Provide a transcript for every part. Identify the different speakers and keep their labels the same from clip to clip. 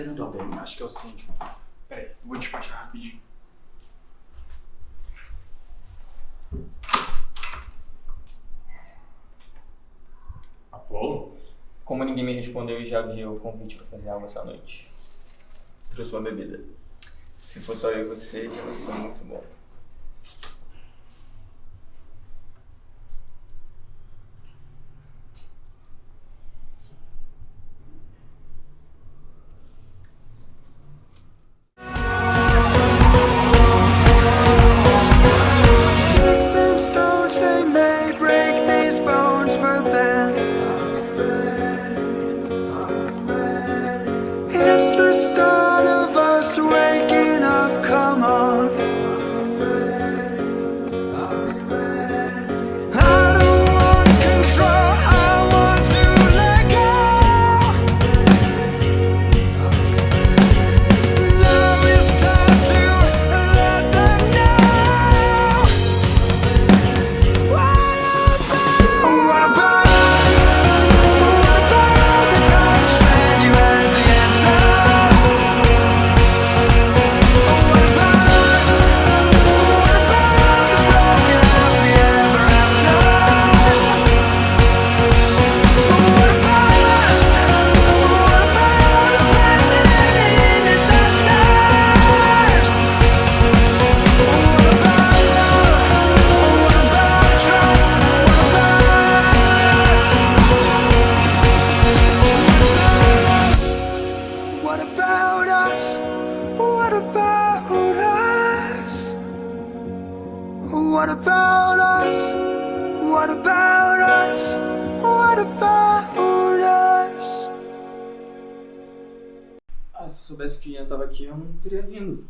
Speaker 1: esperando alguém.
Speaker 2: Acho que é o síndico. Peraí, vou despachar rapidinho. Apolo?
Speaker 3: Como ninguém me respondeu, eu já vi o convite pra fazer algo essa noite. Trouxe uma bebida. Se for só eu e você, já vai ser muito bom. Soubesse que Ian tava aqui, eu não teria vindo.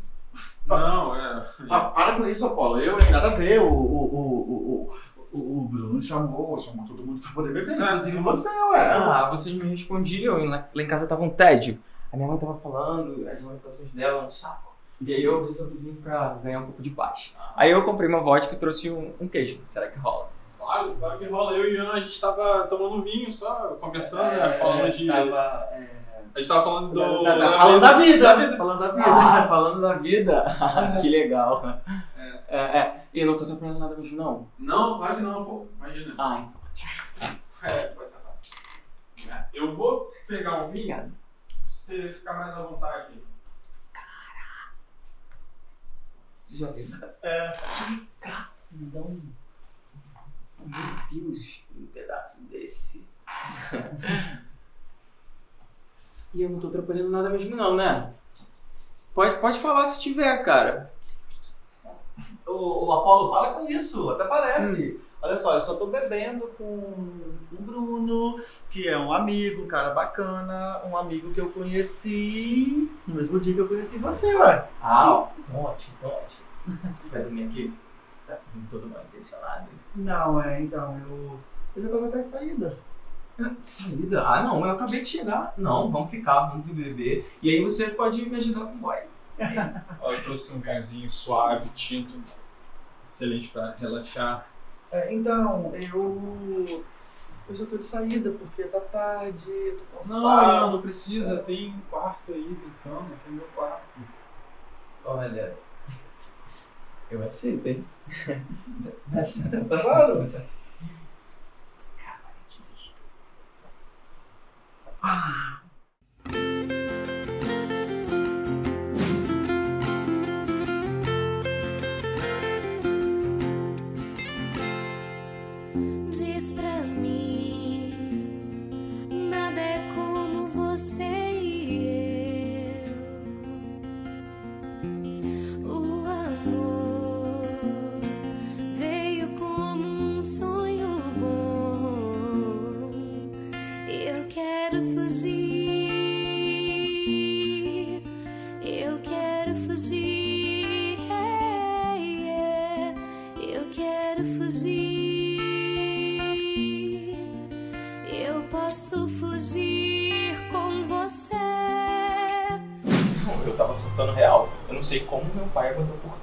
Speaker 2: Não, é.
Speaker 1: Ah, para com isso, Apolo. Eu, hein? Nada a ver. O, o, o, o, o, o Bruno chamou, chamou todo mundo pra poder beber. Inclusive você, ué.
Speaker 3: Ah, vocês me respondiam, lá, lá em casa tava um tédio. A minha mãe tava falando, as lamentações dela, um saco. E aí eu resolvi vir pra ganhar um pouco de paz. Aí eu comprei uma vodka e trouxe um, um queijo. Será que rola?
Speaker 2: Claro, claro que rola. Eu e o Ian, a gente tava tomando vinho só, conversando, né? Falando de.
Speaker 1: Tava, é,
Speaker 2: A gente tava falando do.
Speaker 1: da- da- falando da vida.
Speaker 2: Da vida.
Speaker 1: Falando da vida.
Speaker 3: Ah, falando da vida. que legal. É, é. E eu não tô atrapalhando nada mesmo, não.
Speaker 2: Não, claro que não, pô. Imagina.
Speaker 3: Ah, então.
Speaker 2: É, pode ser. É, Eu vou pegar um vinho.
Speaker 3: Obrigado.
Speaker 2: pra Você ficar mais à vontade.
Speaker 3: Já vi.
Speaker 1: É.
Speaker 3: Casão. Meu Deus, um pedaço desse. e eu não tô atrapalhando nada mesmo não, né? Pode, pode falar se tiver, cara.
Speaker 1: O, o Apolo, para com isso, até parece. Olha só, eu só tô bebendo com o Bruno, que é um amigo, um cara bacana, um amigo que eu conheci no mesmo dia que eu conheci você, ué.
Speaker 3: Ah, ótimo, ótimo. Você vai dormir aqui? Tá todo mal intencionado.
Speaker 1: Não, é, então, eu. Eu já tava até de saída.
Speaker 3: Saída? Ah, não, eu acabei de chegar. Não, vamos ficar, vamos beber. E aí você pode me ajudar com o boy.
Speaker 2: Ó, eu trouxe um vinhozinho suave, tinto. Excelente pra relaxar.
Speaker 1: É, então, eu. Eu já tô de saída, porque tá tarde, eu tô cansado.
Speaker 2: Não, não, não precisa. Tem um quarto aí, tem cama, tem meu quarto.
Speaker 3: Olha, eu aceito, hein?
Speaker 1: Tá claro?
Speaker 3: Ah.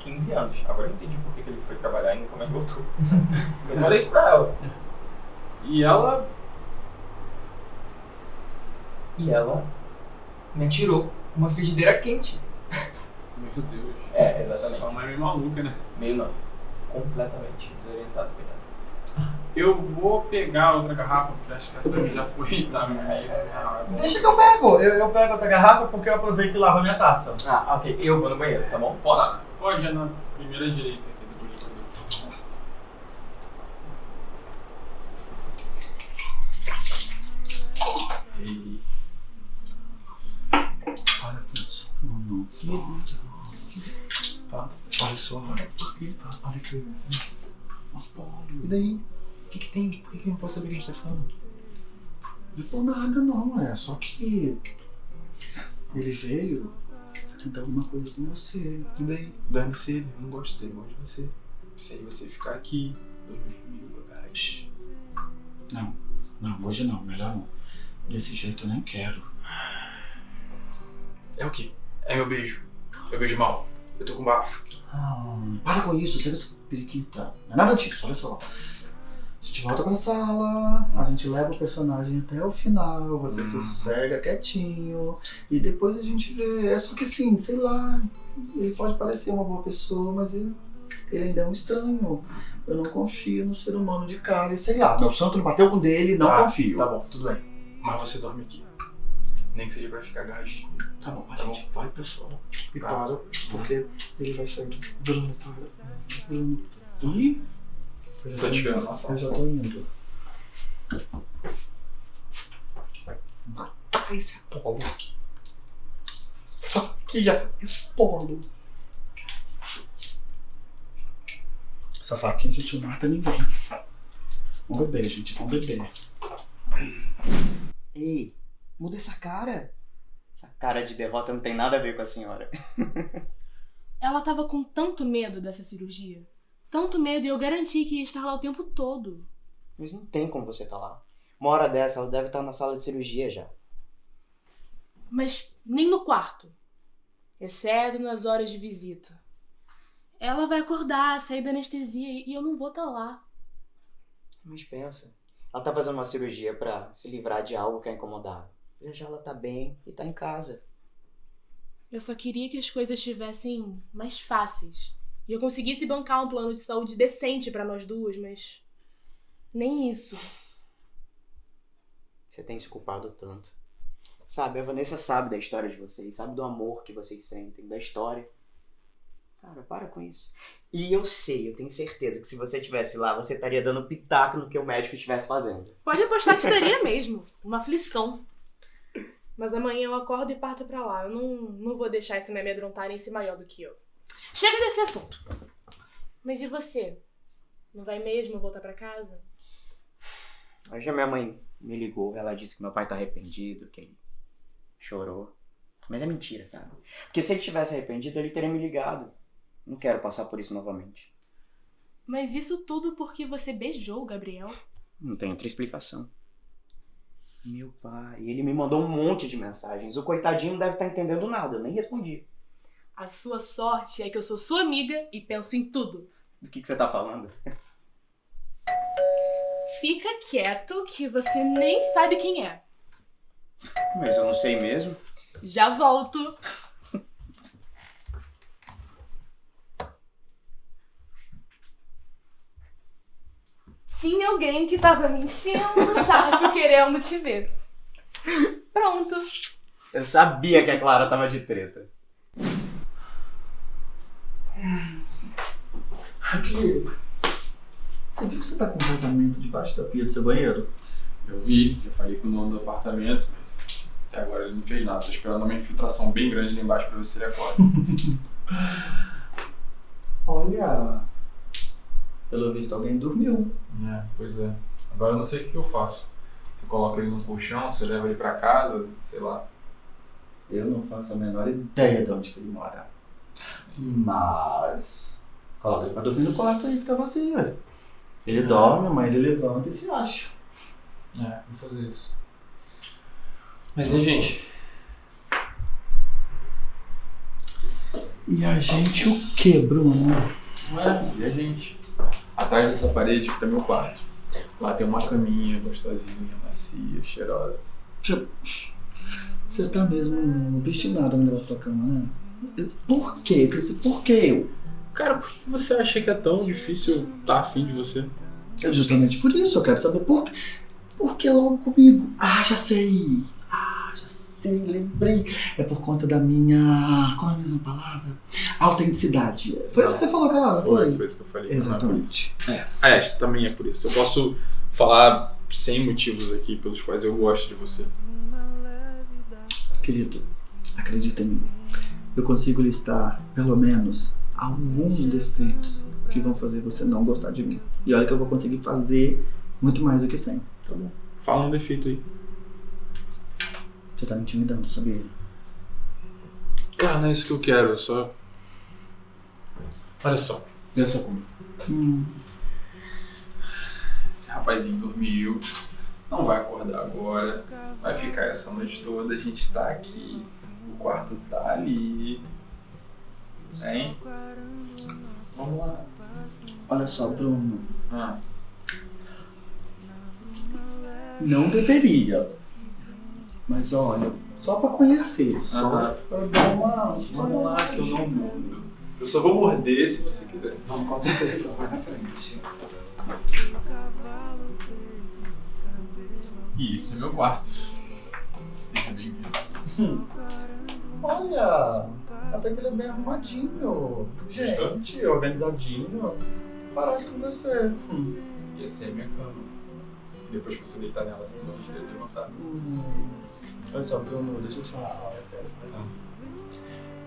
Speaker 3: 15 anos. Agora eu entendi por que ele foi trabalhar e nunca mais voltou. Eu falei isso pra ela.
Speaker 2: E ela.
Speaker 3: E ela me atirou. uma frigideira quente.
Speaker 2: Meu Deus.
Speaker 3: É, exatamente.
Speaker 2: Sua mãe é meio maluca, né?
Speaker 3: Meio não. Completamente desorientado, coitado.
Speaker 2: Eu vou pegar outra garrafa, porque acho que a também já foi, tá meio errado.
Speaker 1: Deixa que eu pego. Eu, eu pego outra garrafa porque eu aproveito e lavo a minha taça.
Speaker 3: Ah, ok. Eu vou no banheiro, tá bom? Posso?
Speaker 2: Pode, é na primeira direita aqui, depois de fazer. E...
Speaker 1: Para com isso. Não, não. Tá? Olha só. Olha aqui. Apolo. E daí? O que, que tem? Por que, que não pode saber o que a gente tá falando? Não por nada não, é só que ele veio tentar alguma coisa com você. E daí?
Speaker 2: Dane-se ele, eu não gosto dele, gosto de você. Sei você ficar aqui, dormir comigo.
Speaker 1: Não, não, hoje não, melhor não. Desse jeito eu nem quero.
Speaker 2: É o quê? É meu beijo. Eu beijo mal. Eu tô com bafo.
Speaker 1: Ah, para com isso, você essa periquita. Não é nada disso, olha só. A gente volta pra sala, a gente leva o personagem até o final, você se cega quietinho, e depois a gente vê. É só que assim, sei lá, ele pode parecer uma boa pessoa, mas ele, ele ainda é um estranho. Eu não confio no ser humano de cara, e sei lá. Meu santo não bateu com dele, não
Speaker 2: Tá,
Speaker 1: confio.
Speaker 2: Tá bom, tudo bem. Mas você dorme aqui. Nem que seja pra ficar agarradinho.
Speaker 1: Tá bom, a gente vai pro solo e
Speaker 2: Tá.
Speaker 1: para, porque ele vai sair do. Bruno, para. Bruno. Ih! Eu já
Speaker 2: Tô te esperando na sala.
Speaker 1: Eu já tô indo. Matar esse Apolo. Faqueia esse Apolo. Essa faquinha a gente não mata ninguém. Vamos beber, gente. Vamos beber.
Speaker 4: Ei, muda essa cara. Essa cara de derrota não tem nada a ver com a senhora.
Speaker 5: Ela tava com tanto medo dessa cirurgia. Tanto medo e eu garanti que ia estar lá o tempo todo.
Speaker 4: Mas não tem como você tá lá. Uma hora dessa, ela deve estar na sala de cirurgia já.
Speaker 5: Mas nem no quarto. Exceto nas horas de visita. Ela vai acordar, sair da anestesia e eu não vou estar lá.
Speaker 4: Mas pensa, ela tá fazendo uma cirurgia pra se livrar de algo que a incomodava. Já já ela tá bem e tá em casa.
Speaker 5: Eu só queria que as coisas estivessem mais fáceis. E eu conseguisse bancar um plano de saúde decente pra nós duas, mas. Nem isso.
Speaker 4: Você tem se culpado tanto. Sabe, a Vanessa sabe da história de vocês, sabe do amor que vocês sentem, da história. Cara, para com isso. E eu sei, eu tenho certeza que se você estivesse lá, você estaria dando pitaco no que o médico estivesse fazendo.
Speaker 5: Pode apostar que estaria mesmo. Uma aflição. Mas amanhã eu acordo e parto pra lá. Eu não, não vou deixar isso me amedrontar nem ser maior do que eu. Chega desse assunto. Mas e você? Não vai mesmo voltar pra casa?
Speaker 4: Hoje a minha mãe me ligou, ela disse que meu pai tá arrependido, que ele chorou. Mas é mentira, sabe? Porque se ele tivesse arrependido, ele teria me ligado. Não quero passar por isso novamente.
Speaker 5: Mas isso tudo porque você beijou o Gabriel?
Speaker 4: Não tem outra explicação. Meu pai, ele me mandou um monte de mensagens. O coitadinho não deve estar entendendo nada, eu nem respondi.
Speaker 5: A sua sorte é que eu sou sua amiga e penso em tudo.
Speaker 4: Do que, que você tá falando?
Speaker 5: Fica quieto que você nem sabe quem é.
Speaker 4: Mas eu não sei mesmo.
Speaker 5: Já volto. Tinha alguém que tava me enchendo o saco querendo te ver. Pronto.
Speaker 4: Eu sabia que a Clara tava de treta.
Speaker 1: Aqui. Você viu que você tá com um vazamento debaixo da pia do seu banheiro?
Speaker 2: Eu vi, já falei com o dono do apartamento, mas até agora ele não fez nada. Tô esperando uma infiltração bem grande lá embaixo pra ver se ele acorda.
Speaker 1: Olha. Pelo visto alguém dormiu.
Speaker 2: é, pois é. Agora eu não sei o que eu faço. Você coloca ele no colchão, você leva ele pra casa, sei lá.
Speaker 1: Eu não faço a menor ideia de onde que ele mora. Mas. Coloca ele pra dormir no quarto aí que tá vazio. Ele dorme, mas ele levanta e se acha.
Speaker 2: É, vou fazer isso. Mas e gente?
Speaker 1: E a gente o que, Bruno?
Speaker 2: É, e a gente? Atrás dessa parede fica meu quarto. Lá tem uma caminha gostosinha, macia, cheirosa.
Speaker 1: Você tá mesmo obstinado no negócio da tua cama, né? Por quê? Por que eu?
Speaker 2: Cara, por que você acha que é tão difícil estar afim de você?
Speaker 1: É justamente por isso, eu quero saber por quê. Por que logo comigo? Ah, já sei. Ah, já sei, lembrei. É por conta da minha. Qual é a mesma palavra? Autenticidade. Foi isso que você falou, cara?
Speaker 2: Foi,
Speaker 1: Foi.
Speaker 2: foi isso que eu falei.
Speaker 1: Exatamente.
Speaker 2: É, é, também é por isso. Eu posso falar sem motivos aqui pelos quais eu gosto de você.
Speaker 1: Querido, acredita em mim. Eu consigo listar, pelo menos, alguns defeitos que vão fazer você não gostar de mim. E olha que eu vou conseguir fazer muito mais do que 100.
Speaker 2: Tá bom. Fala um defeito aí.
Speaker 1: Você tá me intimidando, sabia?
Speaker 2: Cara, não é isso que eu quero, eu só. Olha só, pensa comigo.
Speaker 1: Hum.
Speaker 2: Esse rapazinho dormiu, não vai acordar agora, vai ficar essa noite toda, a gente tá aqui, o quarto tá ali. Hein? Vamos lá.
Speaker 1: Olha só, Bruno.
Speaker 2: Ah,
Speaker 1: Não deveria. Mas olha, só pra conhecer, só
Speaker 2: Aham.
Speaker 1: pra dar uma.
Speaker 2: vamos lá que eu não mudo. Eu só vou morder se você quiser.
Speaker 1: Vamos, com certeza, vai na frente.
Speaker 2: E esse é meu quarto. Seja bem-vindo.
Speaker 1: Olha, até que ele é bem arrumadinho. Gente, organizadinho. Parece com você. Hum.
Speaker 2: E essa é a minha cama. Depois que você deitar nela, você não vai querer levantar.
Speaker 1: Hum. Olha só, Bruno, deixa eu te falar. Ah.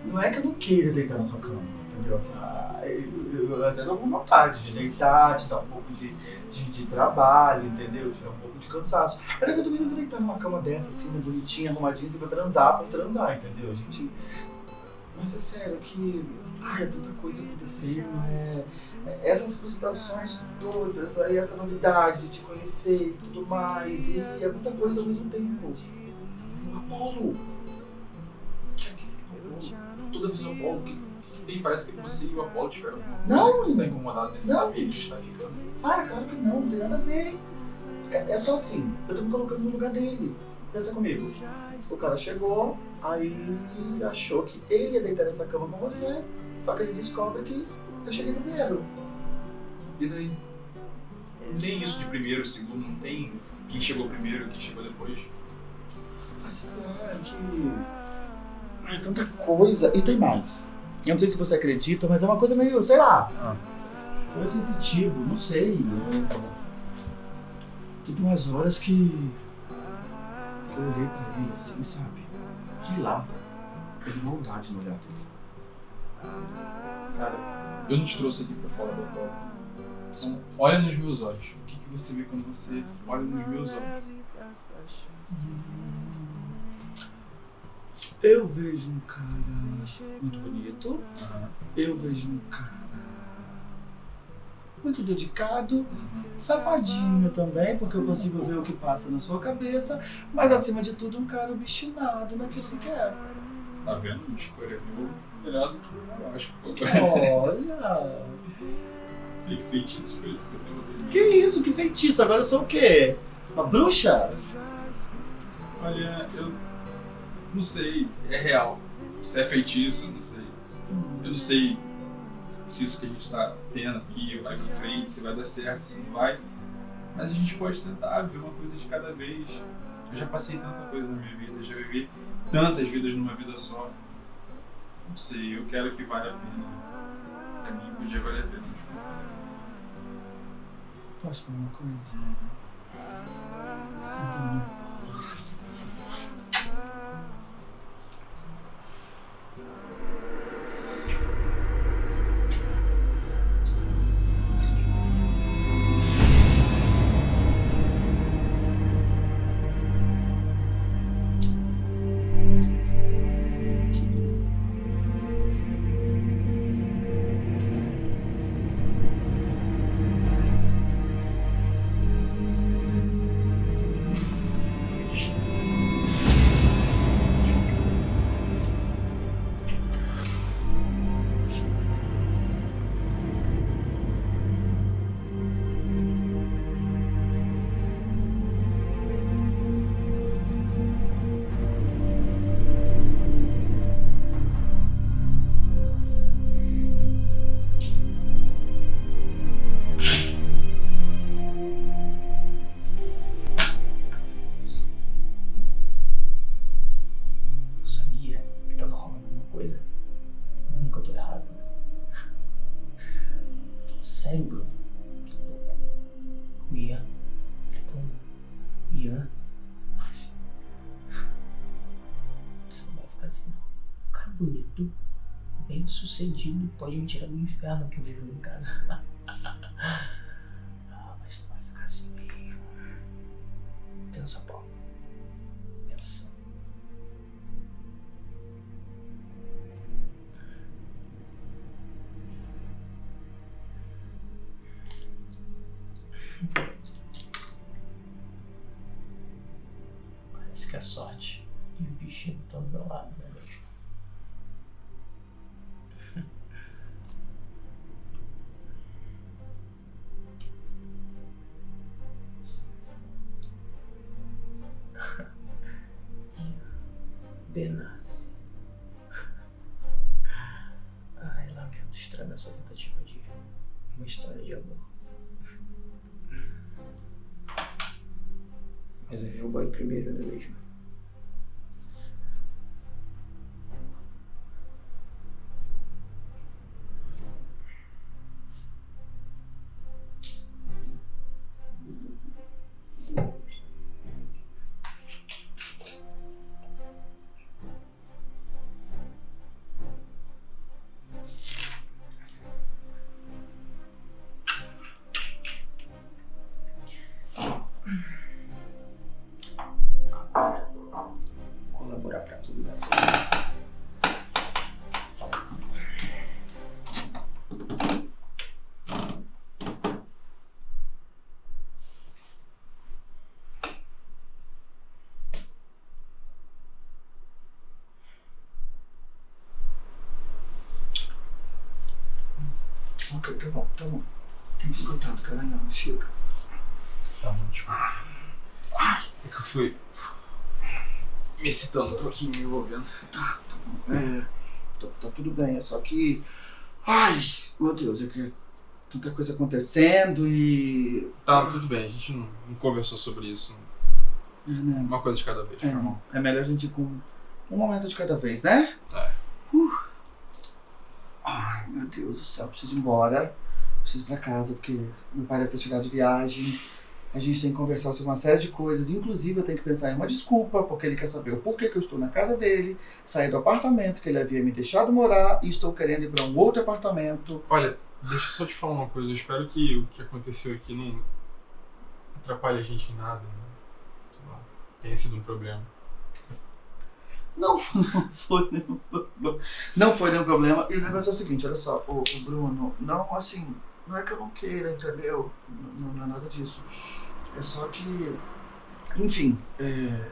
Speaker 1: Não é que eu não queira deitar na sua cama, ah, eu, até dou vontade de deitar, de dar um pouco de, de, de trabalho, entendeu? Tirar um pouco de cansaço. Mas é eu também não vou deitar numa cama dessa, assim, bonitinha, arrumadinha, assim, pra transar, pra transar, entendeu? A gente. Mas é sério que. Ai, é tanta coisa acontecendo, é, é essas frustrações todas, aí essa novidade de te conhecer e tudo mais, e é muita coisa ao mesmo tempo. Apolo!
Speaker 2: Toda vez o Apolo, que tem, parece que você e o Apolo tiveram alguma coisa
Speaker 1: Não.
Speaker 2: que você tá incomodado dele
Speaker 1: Não.
Speaker 2: saber que está ficando.
Speaker 1: Para, claro que não, não tem nada a ver. É, é só assim, eu tô me colocando no lugar dele. Pensa comigo. O cara chegou, aí achou que ele ia deitar nessa cama com você, só que ele descobre que eu cheguei primeiro.
Speaker 2: E daí? Não tem isso de primeiro, segundo, não tem quem chegou primeiro, quem chegou depois.
Speaker 1: Mas sei lá, é que. Ai, tanta coisa. E tem mais. Eu não sei se você acredita, mas é uma coisa meio, sei lá. Foi sensitivo, não sei. Eu... Teve umas horas que. que eu olhei pra ele assim, sabe? Sei lá. Teve maldade no olhar dele.
Speaker 2: Cara, eu não te trouxe aqui pra falar da Apolo. Então, olha nos meus olhos. O que, que você vê quando você olha nos meus olhos?
Speaker 1: Eu vejo um cara muito bonito. Eu vejo um cara muito dedicado.
Speaker 2: Uhum.
Speaker 1: Safadinho também, porque eu consigo ver o que passa na sua cabeça, mas acima de tudo um cara obstinado naquilo que quer.
Speaker 2: Tá vendo? Escolha melhor do que eu acho.
Speaker 1: Olha!
Speaker 2: Sei que feitiço foi esse que você botou.
Speaker 1: Que isso, que feitiço? Agora eu sou o quê? Uma bruxa?
Speaker 2: Olha, eu não sei, é real. Se é feitiço, não sei. Eu não sei se isso que a gente tá tendo aqui vai pra frente, se vai dar certo, se não vai. Mas a gente pode tentar ver uma coisa de cada vez. Eu já passei tanta coisa na minha vida, já vivi tantas vidas numa vida só. Não sei, eu quero que valha a pena. Pra mim podia valer a pena.
Speaker 1: Posso falar uma coisa? Sim.
Speaker 3: Pode me tirar do inferno que eu vivo em casa. Ah, mas não vai ficar assim mesmo. Pensa, Paulo. Pensa. Parece que a sorte e o bichinho estão do meu lado, né, Ok, tá bom, tá bom. Tem escutado, cara, não, chega.
Speaker 2: Tá bom, desculpa. É que eu fui me excitando um pouquinho, me envolvendo.
Speaker 1: É, tá, tá tudo bem, é só que. Ai, meu Deus, é que tanta coisa acontecendo e.
Speaker 2: Tá, tudo bem, a gente não, não conversou sobre isso.
Speaker 1: É, né?
Speaker 2: Uma coisa de cada vez, tá bom?
Speaker 1: É, é melhor a gente ir com um momento de cada vez, né?
Speaker 2: É.
Speaker 1: Meu Deus do céu, preciso ir embora. Preciso ir pra casa, porque meu pai deve ter chegado de viagem. A gente tem que conversar sobre uma série de coisas. Inclusive, eu tenho que pensar em uma desculpa, porque ele quer saber o porquê que eu estou na casa dele, saí do apartamento que ele havia me deixado morar e estou querendo ir para um outro apartamento.
Speaker 2: Olha, deixa eu só te falar uma coisa. Eu espero que o que aconteceu aqui não atrapalhe a gente em nada. Né? Sei lá, tenha sido um problema.
Speaker 1: Não, não foi nenhum problema. Não foi nenhum problema. E o negócio é o seguinte, olha só, o, o Bruno, não assim, não é que eu não queira, entendeu? Não, não é nada disso. É só que, enfim, é,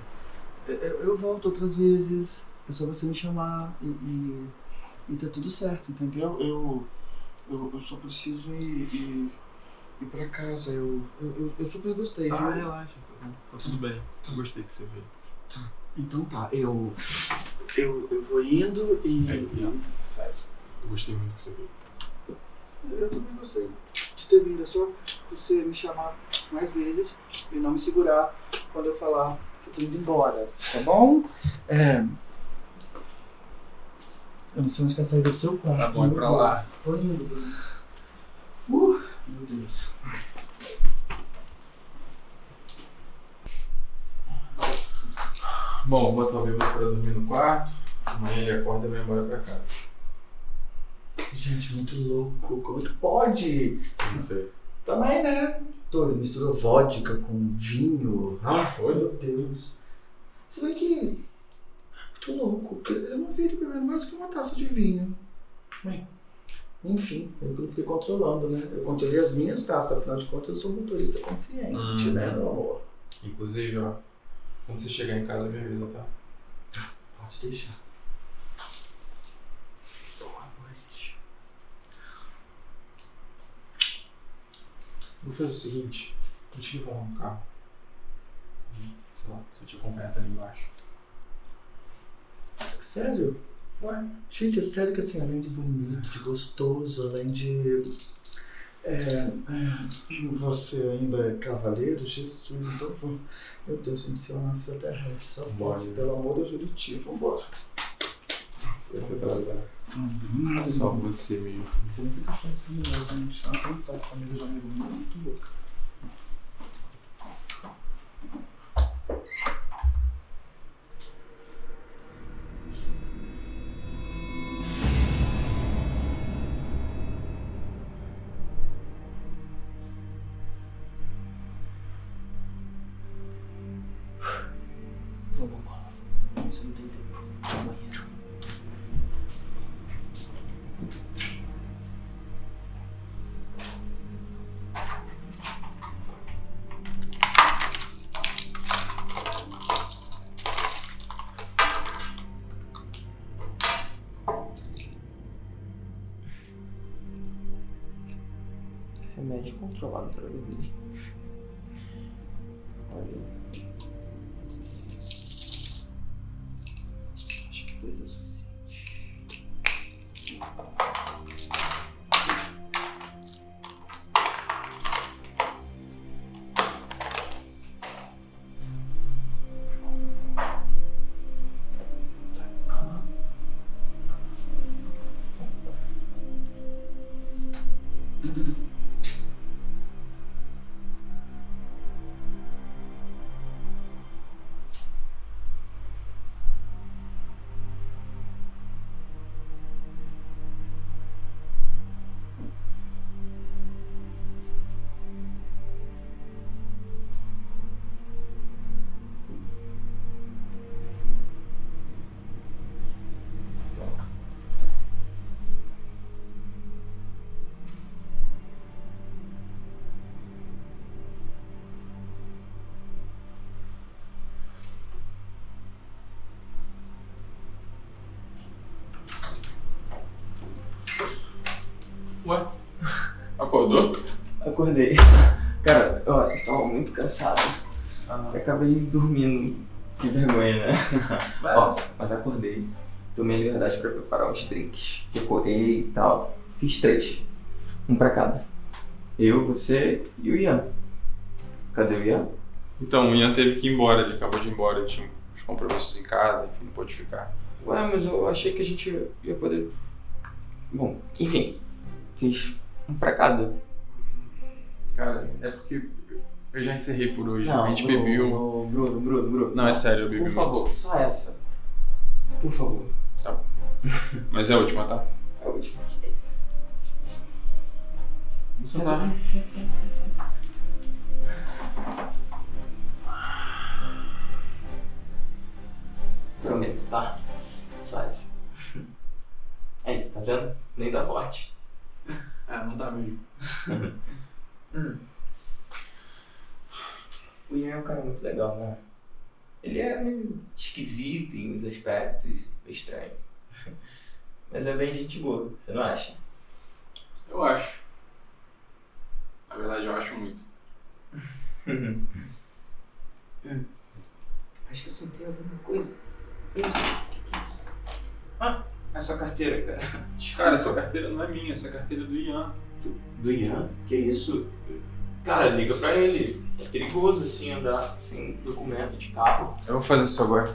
Speaker 1: eu, eu volto outras vezes, é só você me chamar e, e, e tá tudo certo, entendeu? Eu, eu, eu só preciso ir, ir, ir pra casa, eu, eu, eu, super gostei,
Speaker 2: Ah,
Speaker 1: viu?
Speaker 2: relaxa, tá. Tá tudo bem. Eu gostei que você veio.
Speaker 1: Então tá, eu, eu, eu vou indo e...
Speaker 2: É, não, sério. Eu gostei muito que você veio.
Speaker 1: Eu também gostei de ter vindo. É só você me chamar mais vezes e não me segurar quando eu falar que eu tô indo embora, tá bom? É... Eu não sei onde que é saída do seu quarto.
Speaker 2: Tá bom, é pra lá.
Speaker 1: Tô indo, Bruno. Uh, meu Deus.
Speaker 2: Bom, botar o bêbado pra dormir no quarto. Amanhã ele acorda e vai embora pra casa.
Speaker 1: Gente, muito louco. Como que pode?
Speaker 2: Não sei.
Speaker 1: Também, né? Todo misturou vodka com vinho.
Speaker 2: Ah, foi?
Speaker 1: Meu Deus. Você vê que. Tô louco, porque eu não vi ele bebendo mais que uma taça de vinho. Bem, enfim, eu não fiquei controlando, né? Eu controlei as minhas taças, afinal de contas eu sou motorista consciente,
Speaker 2: Uhum.
Speaker 1: né, meu amor?
Speaker 2: Inclusive, ó, quando você chegar em casa, me avisa, tá?
Speaker 1: Pode deixar. Boa noite.
Speaker 2: Vou fazer o seguinte, vou te levar no carro. Sei lá, se eu te acompanhar até ali embaixo.
Speaker 1: Sério?
Speaker 2: Ué?
Speaker 1: Gente, é sério que assim, além de bonito, de gostoso, além de. É, é, você ainda é cavaleiro, Jesus, então vou. Meu Deus, gente, se eu nascer terrestre, só
Speaker 2: Bora.
Speaker 1: pode, pelo amor de Juriti, vambora.
Speaker 2: Você tá
Speaker 1: Hum,
Speaker 2: Só você mesmo.
Speaker 1: Você não fica falando assim, não, gente. Ela tem essa família de amigo muito louca.
Speaker 2: Acordou?
Speaker 3: Acordei. Cara, ó, eu tava muito cansado. Eu acabei dormindo. Que vergonha, né? Ó, mas acordei. Tomei a liberdade pra preparar uns drinks. Decorei e tal. Fiz três. Um pra cada. Eu, você e o Ian. Cadê o Ian?
Speaker 2: Então, o Ian teve que ir embora, ele acabou de ir embora, ele tinha uns compromissos em casa, enfim, não pôde ficar.
Speaker 3: Ué, mas eu achei que a gente ia poder. Bom, enfim. Fiz um pra cada.
Speaker 2: Cara, é porque eu já encerrei por hoje.
Speaker 3: Não,
Speaker 2: a gente
Speaker 3: Bruno,
Speaker 2: bebeu.
Speaker 3: Bruno, Bruno, Bruno.
Speaker 2: Não, é sério, eu bebi
Speaker 3: Por
Speaker 2: muito.
Speaker 3: favor, só essa. Por favor.
Speaker 2: Mas é a última, tá?
Speaker 3: É a última. É isso.
Speaker 2: Você tá.
Speaker 3: Senta, senta, senta, senta. Prometo, tá? Só essa. Aí, tá vendo? Nem tá forte.
Speaker 2: É, não tá mesmo.
Speaker 3: O Ian é um cara muito legal, né? Ele é meio esquisito em uns aspectos, estranho. Mas é bem gente boa, você não acha?
Speaker 2: Eu acho. Na verdade, eu acho muito.
Speaker 3: Acho que eu sentei alguma coisa. Isso, o que, que é isso? Ah, é sua carteira, cara.
Speaker 2: Cara, essa carteira não é minha, essa carteira é do Ian.
Speaker 3: Do Ian? Que isso? Cara, liga pra ele. É perigoso assim andar sem documento de carro.
Speaker 2: Eu vou fazer isso agora.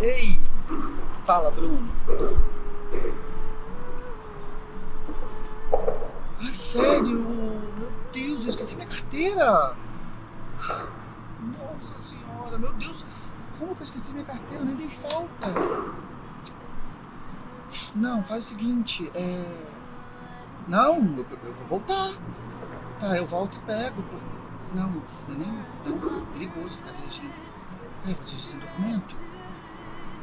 Speaker 1: Ei! Fala, Bruno. Sério? Meu Deus, eu esqueci minha carteira! Nossa senhora, meu Deus! Como que eu esqueci minha carteira? Eu nem dei falta! Não, faz o seguinte, é... Não, eu, eu vou voltar. Tá, eu volto e pego. Não, não é nem... Não, é perigoso ficar dirigindo. Ai, vou dirigir sem documento.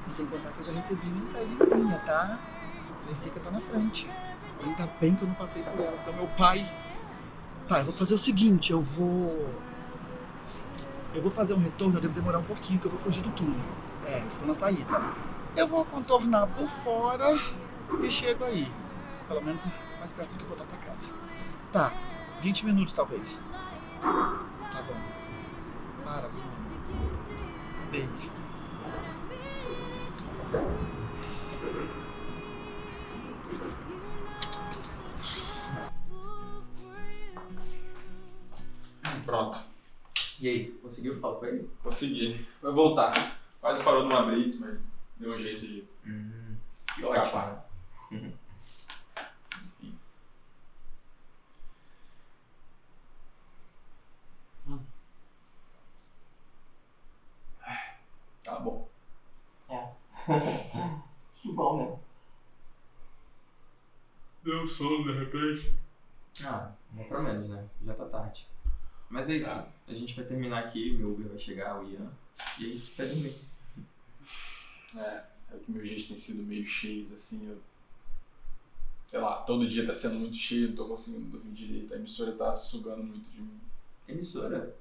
Speaker 1: E sem contar que eu já recebi mensagenzinha, tá? Parecia que eu tô na frente. Ainda bem que eu não passei por ela, então meu pai. Tá, eu vou fazer o seguinte, eu vou. Eu vou fazer um retorno, eu devo demorar um pouquinho, porque eu vou fugir do túnel. É, estou na saída. Eu vou contornar por fora e chego aí. Pelo menos mais perto do que voltar pra casa. Tá, 20 minutos talvez. Tá bom. Para. Beijo.
Speaker 2: Pronto,
Speaker 3: E aí, conseguiu falar com ele?
Speaker 2: consegui. Vai voltar. Quase parou numa blitz, mas deu um jeito de
Speaker 3: Hum, que ótimo.
Speaker 2: Tá bom.
Speaker 3: que bom, né?
Speaker 2: Deu sono de repente.
Speaker 6: Ah, não pra menos, né? Já tá tarde. Mas é isso. A gente vai terminar aqui, meu Uber vai chegar, o Ian. E aí você vai dormir.
Speaker 2: É, é que meus dias têm sido meio cheios, assim, eu. Sei lá, todo dia tá sendo muito cheio, não tô conseguindo dormir direito, a emissora tá sugando muito de mim.
Speaker 6: Emissora,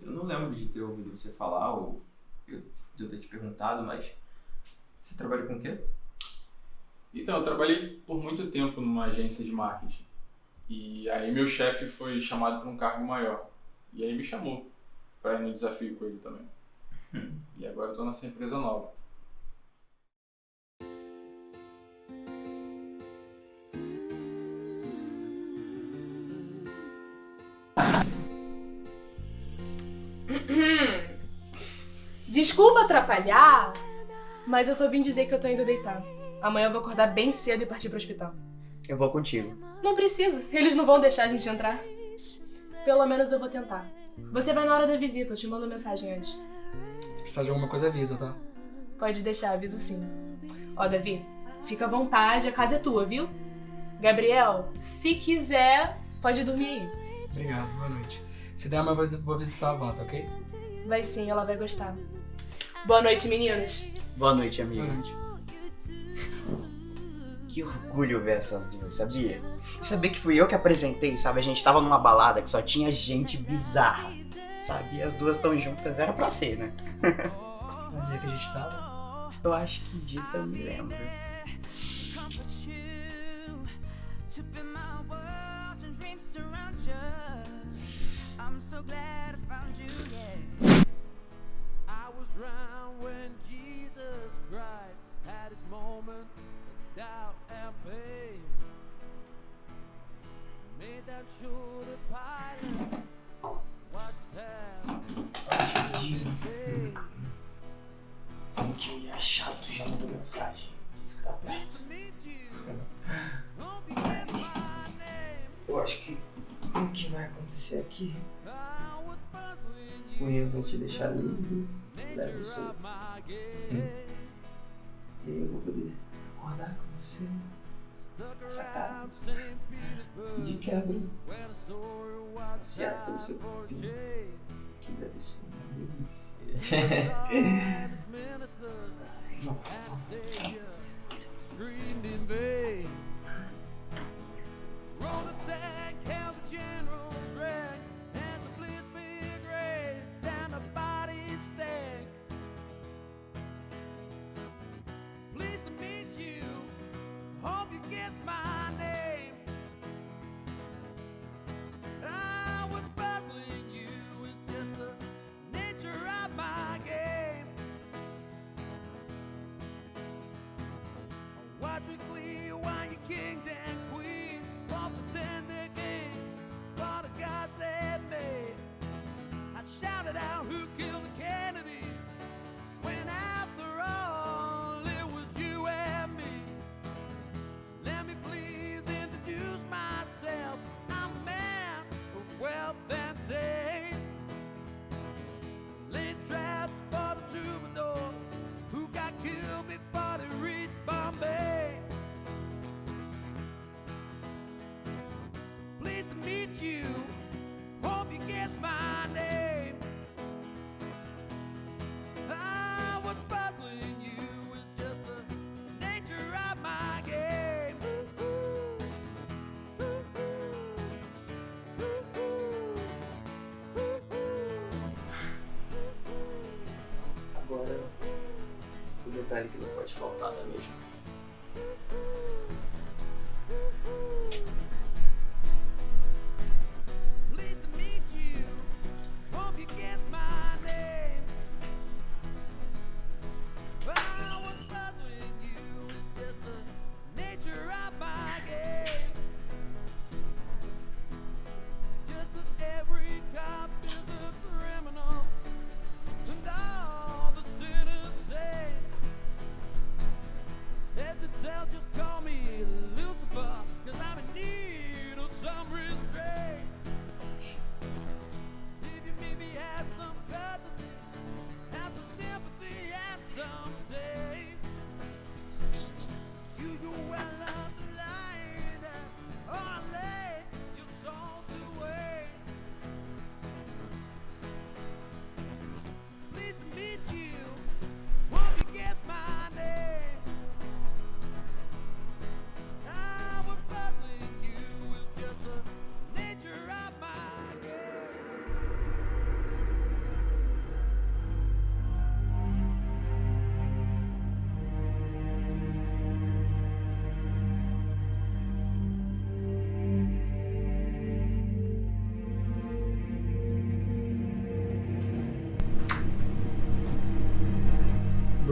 Speaker 6: eu não lembro de ter ouvido você falar ou eu, de eu ter te perguntado, mas você trabalha com o quê?
Speaker 2: Então, eu trabalhei por muito tempo numa agência de marketing. E aí meu chefe foi chamado para um cargo maior. E aí me chamou para ir no desafio com ele também. E agora eu tô nessa empresa nova.
Speaker 5: Desculpa atrapalhar, mas eu só vim dizer que eu tô indo deitar. Amanhã eu vou acordar bem cedo e partir pro hospital.
Speaker 4: Eu vou contigo.
Speaker 5: Não precisa, eles não vão deixar a gente entrar. Pelo menos eu vou tentar. Você vai na hora da visita, eu te mando mensagem antes.
Speaker 7: Se precisar de alguma coisa, avisa, tá?
Speaker 5: Pode deixar, aviso sim. Ó, Davi, fica à vontade, a casa é tua, viu? Gabriel, se quiser, pode dormir aí.
Speaker 7: Obrigado, boa noite. Se der, eu vou- vou visitar a avó, tá ok?
Speaker 5: Vai sim, ela vai gostar. Boa noite, meninos.
Speaker 4: Boa noite, amiga.
Speaker 7: Boa noite.
Speaker 4: Que orgulho ver essas duas, sabia? E saber que fui eu que apresentei, sabe? A gente tava numa balada que só tinha gente bizarra, sabe? E as duas tão juntas, era pra ser, né?
Speaker 7: Onde é que a gente tava?
Speaker 4: Eu acho que disso eu me lembro.
Speaker 8: To be my world and dreams surround you. I'm so glad I found you, yeah. I was round when Jesus Christ had his moment of doubt
Speaker 4: Como que eu ia chato já mandou mensagem. Isso tá perto.
Speaker 6: Eu acho que o que vai acontecer aqui? O. Ian vai te deixar livre, leve solto.
Speaker 8: game.
Speaker 6: E aí eu vou poder acordar com você
Speaker 8: St. Petersburg.
Speaker 6: de quebra, passear pelo seu
Speaker 8: change.
Speaker 6: que deve ser uma delícia. Agora, o detalhe que não pode faltar, não é mesmo?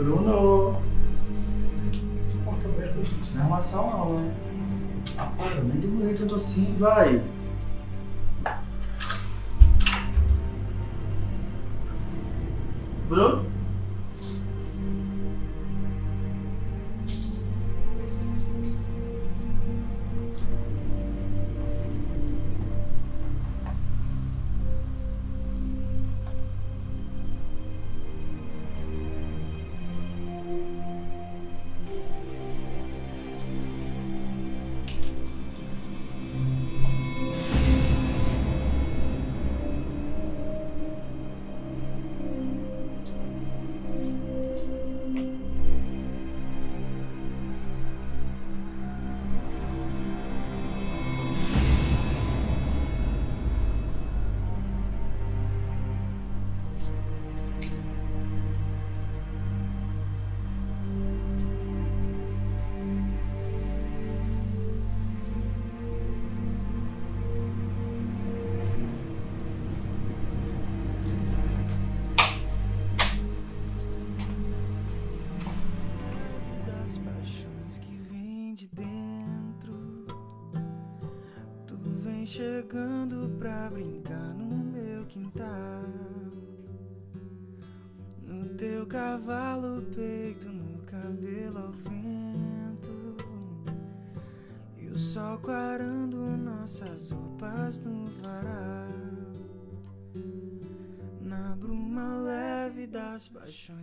Speaker 1: Bruno! Essa porta aberta, isso não é armação não, né? Ah, para, nem demorei tanto assim, vai. Bruno?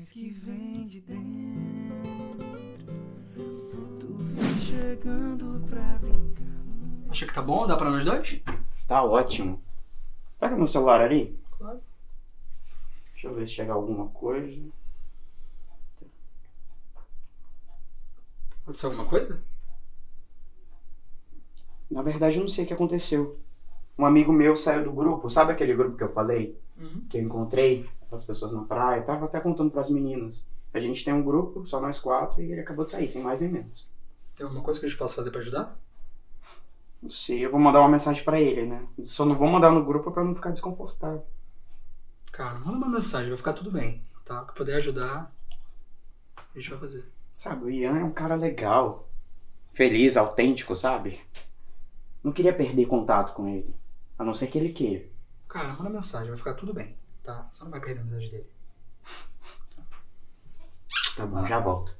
Speaker 8: Paixões que vem de dentro. Tu vem chegando pra brincar.
Speaker 7: Acha que tá bom? Dá pra nós dois?
Speaker 4: Tá ótimo. Pega meu celular ali.
Speaker 7: Claro.
Speaker 4: Deixa eu ver se chega alguma coisa.
Speaker 7: Aconteceu alguma coisa?
Speaker 4: Na verdade, eu não sei o que aconteceu. Um amigo meu saiu do grupo, sabe aquele grupo que eu falei?
Speaker 7: Uhum.
Speaker 4: Que eu encontrei as pessoas na praia. Tava até contando pras meninas. A gente tem um grupo, só nós quatro, e ele acabou de sair, sem mais nem menos.
Speaker 7: Tem alguma coisa que a gente possa fazer pra ajudar?
Speaker 4: Não sei, eu vou mandar uma mensagem pra ele, né? Só não vou mandar no grupo pra não ficar desconfortável.
Speaker 7: Cara, manda uma mensagem, vai ficar tudo bem, tá? O que puder ajudar, a gente vai fazer.
Speaker 4: Sabe, o Ian é um cara legal. Feliz, autêntico, sabe? Não queria perder contato com ele. A não ser que ele queira.
Speaker 7: Cara, manda mensagem, vai ficar tudo bem, tá? Não vai perder a amizade dele.
Speaker 4: Tá bom, já volto.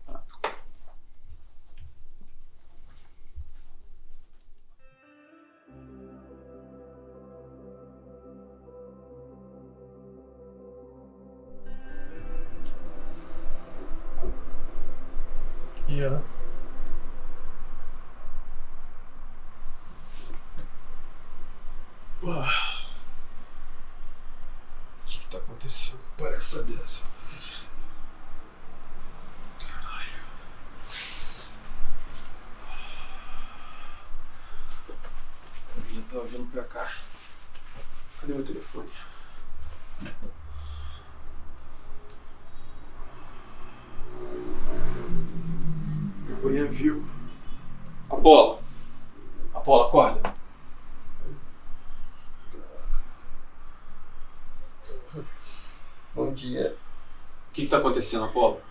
Speaker 2: Apolo?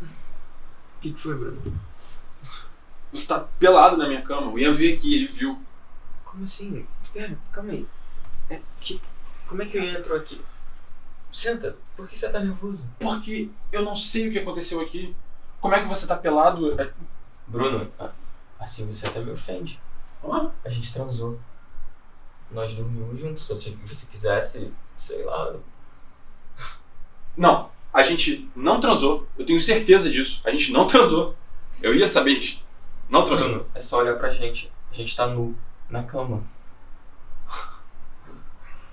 Speaker 2: O que, que
Speaker 9: foi, Bruno?
Speaker 2: Você tá pelado na minha cama. O Ian veio aqui, ele viu.
Speaker 3: Como assim? Pera, calma aí. É, que, como é que o Ian entrou aqui? Senta, por que você tá nervoso?
Speaker 2: Porque eu não sei o que aconteceu aqui. Como é que você tá pelado? É-
Speaker 3: Bruno, assim você até me ofende.
Speaker 2: Hã?
Speaker 3: A gente transou. Nós dormimos juntos. Se você quisesse, sei lá.
Speaker 2: Não, a gente não transou. Eu tenho certeza disso. A gente não transou. Eu ia saber disso. Não transou.
Speaker 3: Bruno, é só olhar pra gente. A gente tá nu, na cama.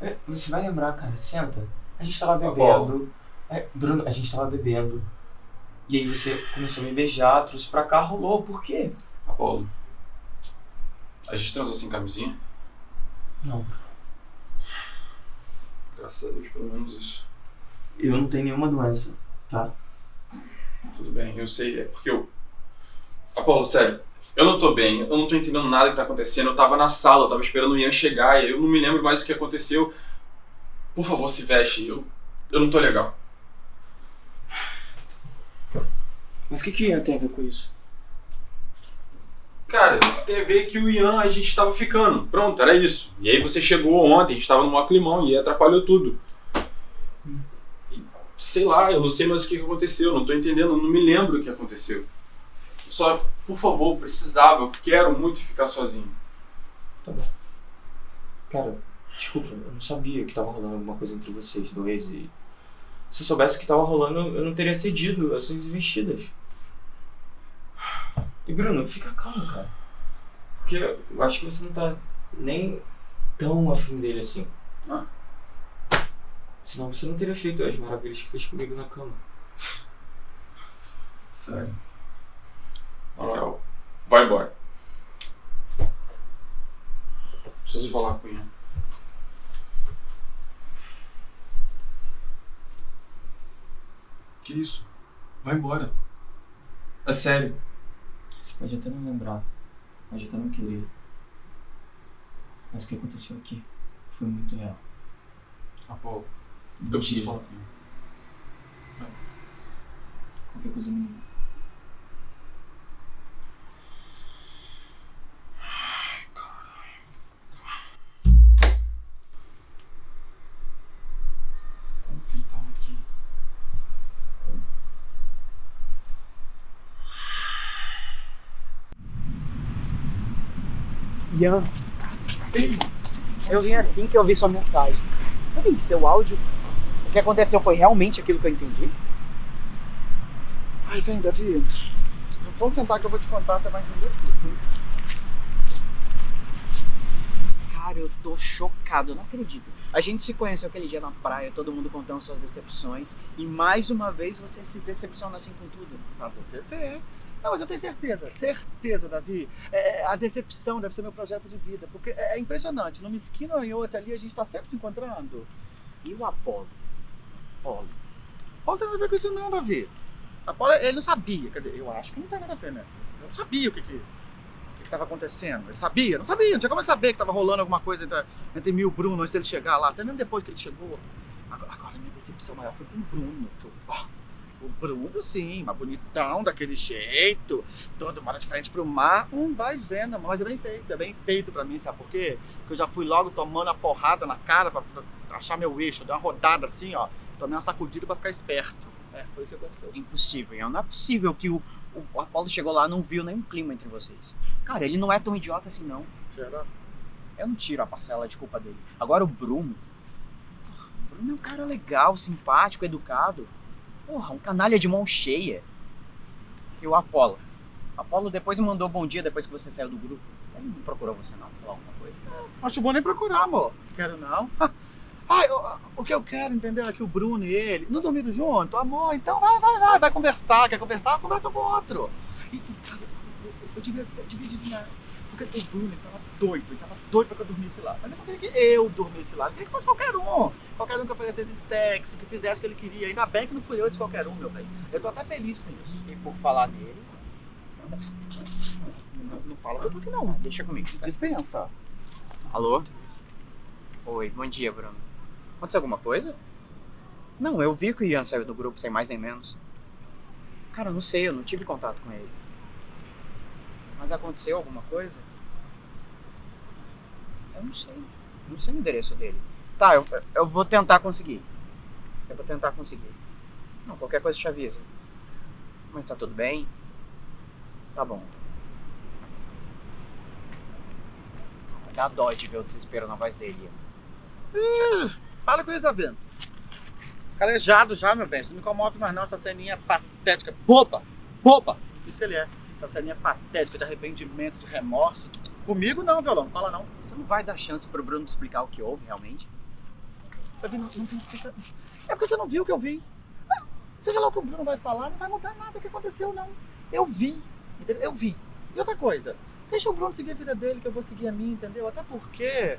Speaker 3: É, Você vai lembrar, cara, senta. A gente tava bebendo. É, Bruno, a gente tava bebendo. E aí você começou a me beijar, trouxe pra cá, rolou. Por quê?
Speaker 2: Apolo. A gente transou sem camisinha?
Speaker 3: Não.
Speaker 2: Graças a Deus, pelo menos isso.
Speaker 3: Eu não tenho nenhuma doença, tá?
Speaker 2: Tudo bem, eu sei. É porque eu. Apolo, sério. Eu não tô bem, eu não tô entendendo nada que tá acontecendo. Eu tava na sala, eu tava esperando o Ian chegar e eu não me lembro mais o que aconteceu. Por favor, se veste. Eu, eu não tô legal.
Speaker 3: Mas o que que Ian tem a ver com isso?
Speaker 2: Cara, tem a ver que o Ian, a gente tava ficando. Pronto, era isso. E aí você chegou ontem, a gente tava no maior climão e atrapalhou tudo. Sei lá, eu não sei mais o que aconteceu, não tô entendendo, não me lembro o que aconteceu. Só, por favor, precisava, eu quero muito ficar sozinho.
Speaker 3: Tá bom. Cara, desculpa, eu não sabia que tava rolando alguma coisa entre vocês dois e. Se eu soubesse que tava rolando, eu não teria cedido às suas investidas. E Bruno, fica calmo, cara. Porque eu acho que você não tá nem tão afim dele assim.
Speaker 2: Ah.
Speaker 3: Senão você não teria feito as maravilhas que fez comigo na cama.
Speaker 2: Sério. Na moral, vai embora. Preciso falar com Ian. Que isso? Vai embora. É sério.
Speaker 3: Você pode até não lembrar, pode até não querer. Mas o que aconteceu aqui foi muito real.
Speaker 2: Apolo, eu preciso falar com ele.
Speaker 3: Qualquer coisa me liga.
Speaker 10: Ian. Eu vim assim que eu vi sua mensagem. Vi seu áudio. O que aconteceu foi realmente aquilo que eu entendi?
Speaker 1: Ai, vem, Davi. Vamos sentar que eu vou te contar, você vai entender tudo.
Speaker 10: Cara, eu tô chocado, eu não acredito. A gente se conheceu aquele dia na praia, todo mundo contando suas decepções. E mais uma vez você se decepciona assim com tudo.
Speaker 1: Pra você ver. Não, mas eu tenho certeza, certeza, Davi. É, a decepção deve ser meu projeto de vida. Porque é, é impressionante. Numa esquina ou em outra ali, a gente tá sempre se encontrando.
Speaker 10: E o Apolo?
Speaker 1: Apolo. Apolo tem nada a ver com isso não, Davi. Apolo, ele não sabia. Quer dizer, eu acho que não tem nada a ver, né? Eu não sabia o que que, o que que tava acontecendo. Ele sabia? Não sabia. Não tinha como ele saber que tava rolando alguma coisa entre, entre mim e o Bruno antes dele chegar lá. Até mesmo depois que ele chegou. Agora, agora a minha decepção maior foi com o Bruno. O Bruno, sim, mas bonitão daquele jeito, todo mora de frente pro mar, um vai vendo, mas é bem feito, é bem feito pra mim, sabe por quê? Porque eu já fui logo tomando a porrada na cara pra achar meu eixo, eu dei uma rodada assim, ó, tomei uma sacudida pra ficar esperto. É, foi isso que aconteceu.
Speaker 10: Impossível. Não é possível que o, o Apolo chegou lá e não viu nenhum clima entre vocês. Cara, ele não é tão idiota assim, não.
Speaker 1: Será?
Speaker 10: Eu não tiro a parcela de culpa dele. Agora o Bruno. O Bruno é um cara legal, simpático, educado. Porra, um canalha de mão cheia. E o Apolo. O Apolo depois mandou bom dia depois que você saiu do grupo. Ele não procurou você não, falar alguma coisa.
Speaker 1: Acho bom nem procurar, amor. Quero não. Ai, o, o que eu quero, entendeu? É que o Bruno e ele não dormiram junto, amor. Então vai, vai, vai, vai conversar. Quer conversar? Conversa com o outro. E, cara, eu, eu, eu devia, eu devia adivinhar. Porque o Bruno ele tava doido, ele tava doido pra que eu dormisse lá. Mas eu não queria que eu dormisse lá, eu queria que fosse qualquer um. Qualquer um que oferecesse sexo, que fizesse o que ele queria. Ainda bem que não fui eu de qualquer um, meu bem. Eu tô até feliz com isso.
Speaker 10: E por falar nele,
Speaker 1: Não, não fala tu que não.
Speaker 10: deixa comigo.
Speaker 1: Dispensa.
Speaker 10: Alô? Oi, bom dia, Bruno. Aconteceu alguma coisa? Não, eu vi que o Ian saiu do grupo sem mais nem menos. Cara, eu não sei, eu não tive contato com ele. Mas aconteceu alguma coisa? Eu não sei. Não sei o endereço dele. Tá, eu, eu vou tentar conseguir. Eu vou tentar conseguir. Não, qualquer coisa te aviso. Mas tá tudo bem? Tá bom. Dá dó de ver o desespero na voz dele.
Speaker 1: Ih, Para com isso, tá vendo? Calejado já, meu bem. Isso não me comove mais não, essa ceninha patética. Boba! Boba! Isso que ele é. Essa ceninha patética de arrependimento, de remorso. Comigo não, violão. Fala não.
Speaker 10: Você não vai dar chance pro Bruno explicar o que houve realmente?
Speaker 1: Davi, não, não tem explicação. É porque você não viu o que eu vi. Ah, Seja lá o que o Bruno vai falar, não vai mudar nada o que aconteceu, não. Eu vi. Entendeu? Eu vi. E outra coisa, deixa o Bruno seguir a vida dele, que eu vou seguir a minha, entendeu? Até porque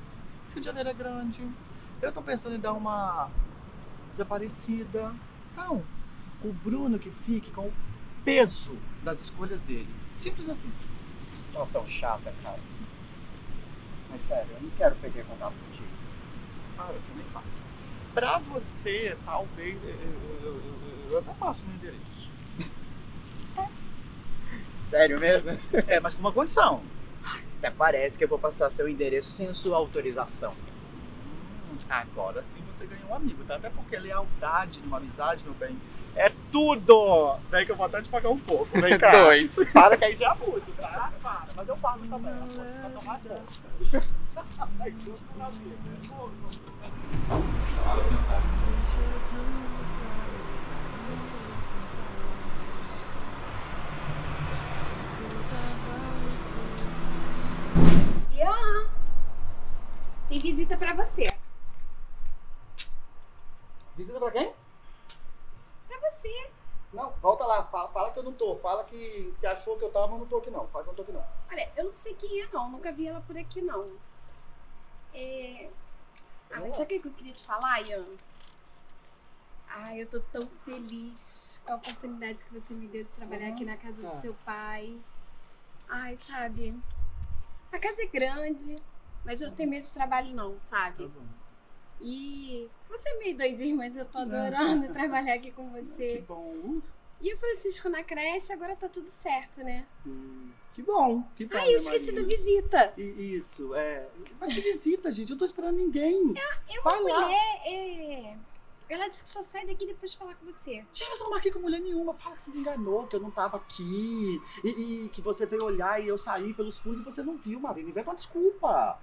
Speaker 1: o Rio de Janeiro é grande. Eu tô pensando em dar uma desaparecida. Então, o Bruno que fique com o peso das escolhas dele. Simples assim.
Speaker 10: Situação chata, cara. Mas sério, eu não quero perder contato contigo.
Speaker 1: Ah, você nem faz. Pra você, talvez, eu, eu, eu, eu até passo no endereço.
Speaker 4: Sério mesmo?
Speaker 1: É, mas com uma condição.
Speaker 4: Até parece que eu vou passar seu endereço sem a sua autorização.
Speaker 1: Agora sim você ganhou um amigo, tá? Até porque lealdade numa amizade, meu bem, é tudo! Vem que eu vou até te pagar um pouco, vem cá.
Speaker 3: Dois.
Speaker 1: Para que aí já é muito, tá? Para, mas eu pago também, pode pra tomar conta. Na vida, é.
Speaker 11: Ian, tem visita pra você.
Speaker 1: Visita pra quem?
Speaker 11: Pra você.
Speaker 1: Não, volta lá, fala, fala que eu não tô. Fala que você achou que eu tava, mas não tô aqui não. Fala que eu não tô aqui não.
Speaker 11: Olha, eu não sei quem é não, nunca vi ela por aqui não. É... Ah, mas sabe o que eu queria te falar, Ian? Ai, eu tô tão feliz com a oportunidade que você me deu de trabalhar aqui na casa do
Speaker 1: tá.
Speaker 11: seu pai. Ai, sabe? A casa é grande, mas eu não tenho medo de trabalho não, sabe? E você é meio doidinho, mas eu tô adorando trabalhar aqui com
Speaker 1: Que
Speaker 11: você.
Speaker 1: bom.
Speaker 11: E o Francisco na creche, agora tá tudo certo, né?
Speaker 1: Hum, Que bom, que bom.
Speaker 11: Ai, eu
Speaker 1: né,
Speaker 11: esqueci da
Speaker 1: Maria?
Speaker 11: visita.
Speaker 1: I- Isso, é. Mas que visita, gente? Eu tô esperando ninguém.
Speaker 11: É uma
Speaker 1: Vai
Speaker 11: mulher, é... Ela disse que só sai daqui depois de falar com você.
Speaker 1: Gente, mas eu não marquei com mulher nenhuma. Fala que você enganou, que eu não tava aqui. E, e que você veio olhar e eu saí pelos fundos e você não viu, Marina. Inventa uma desculpa.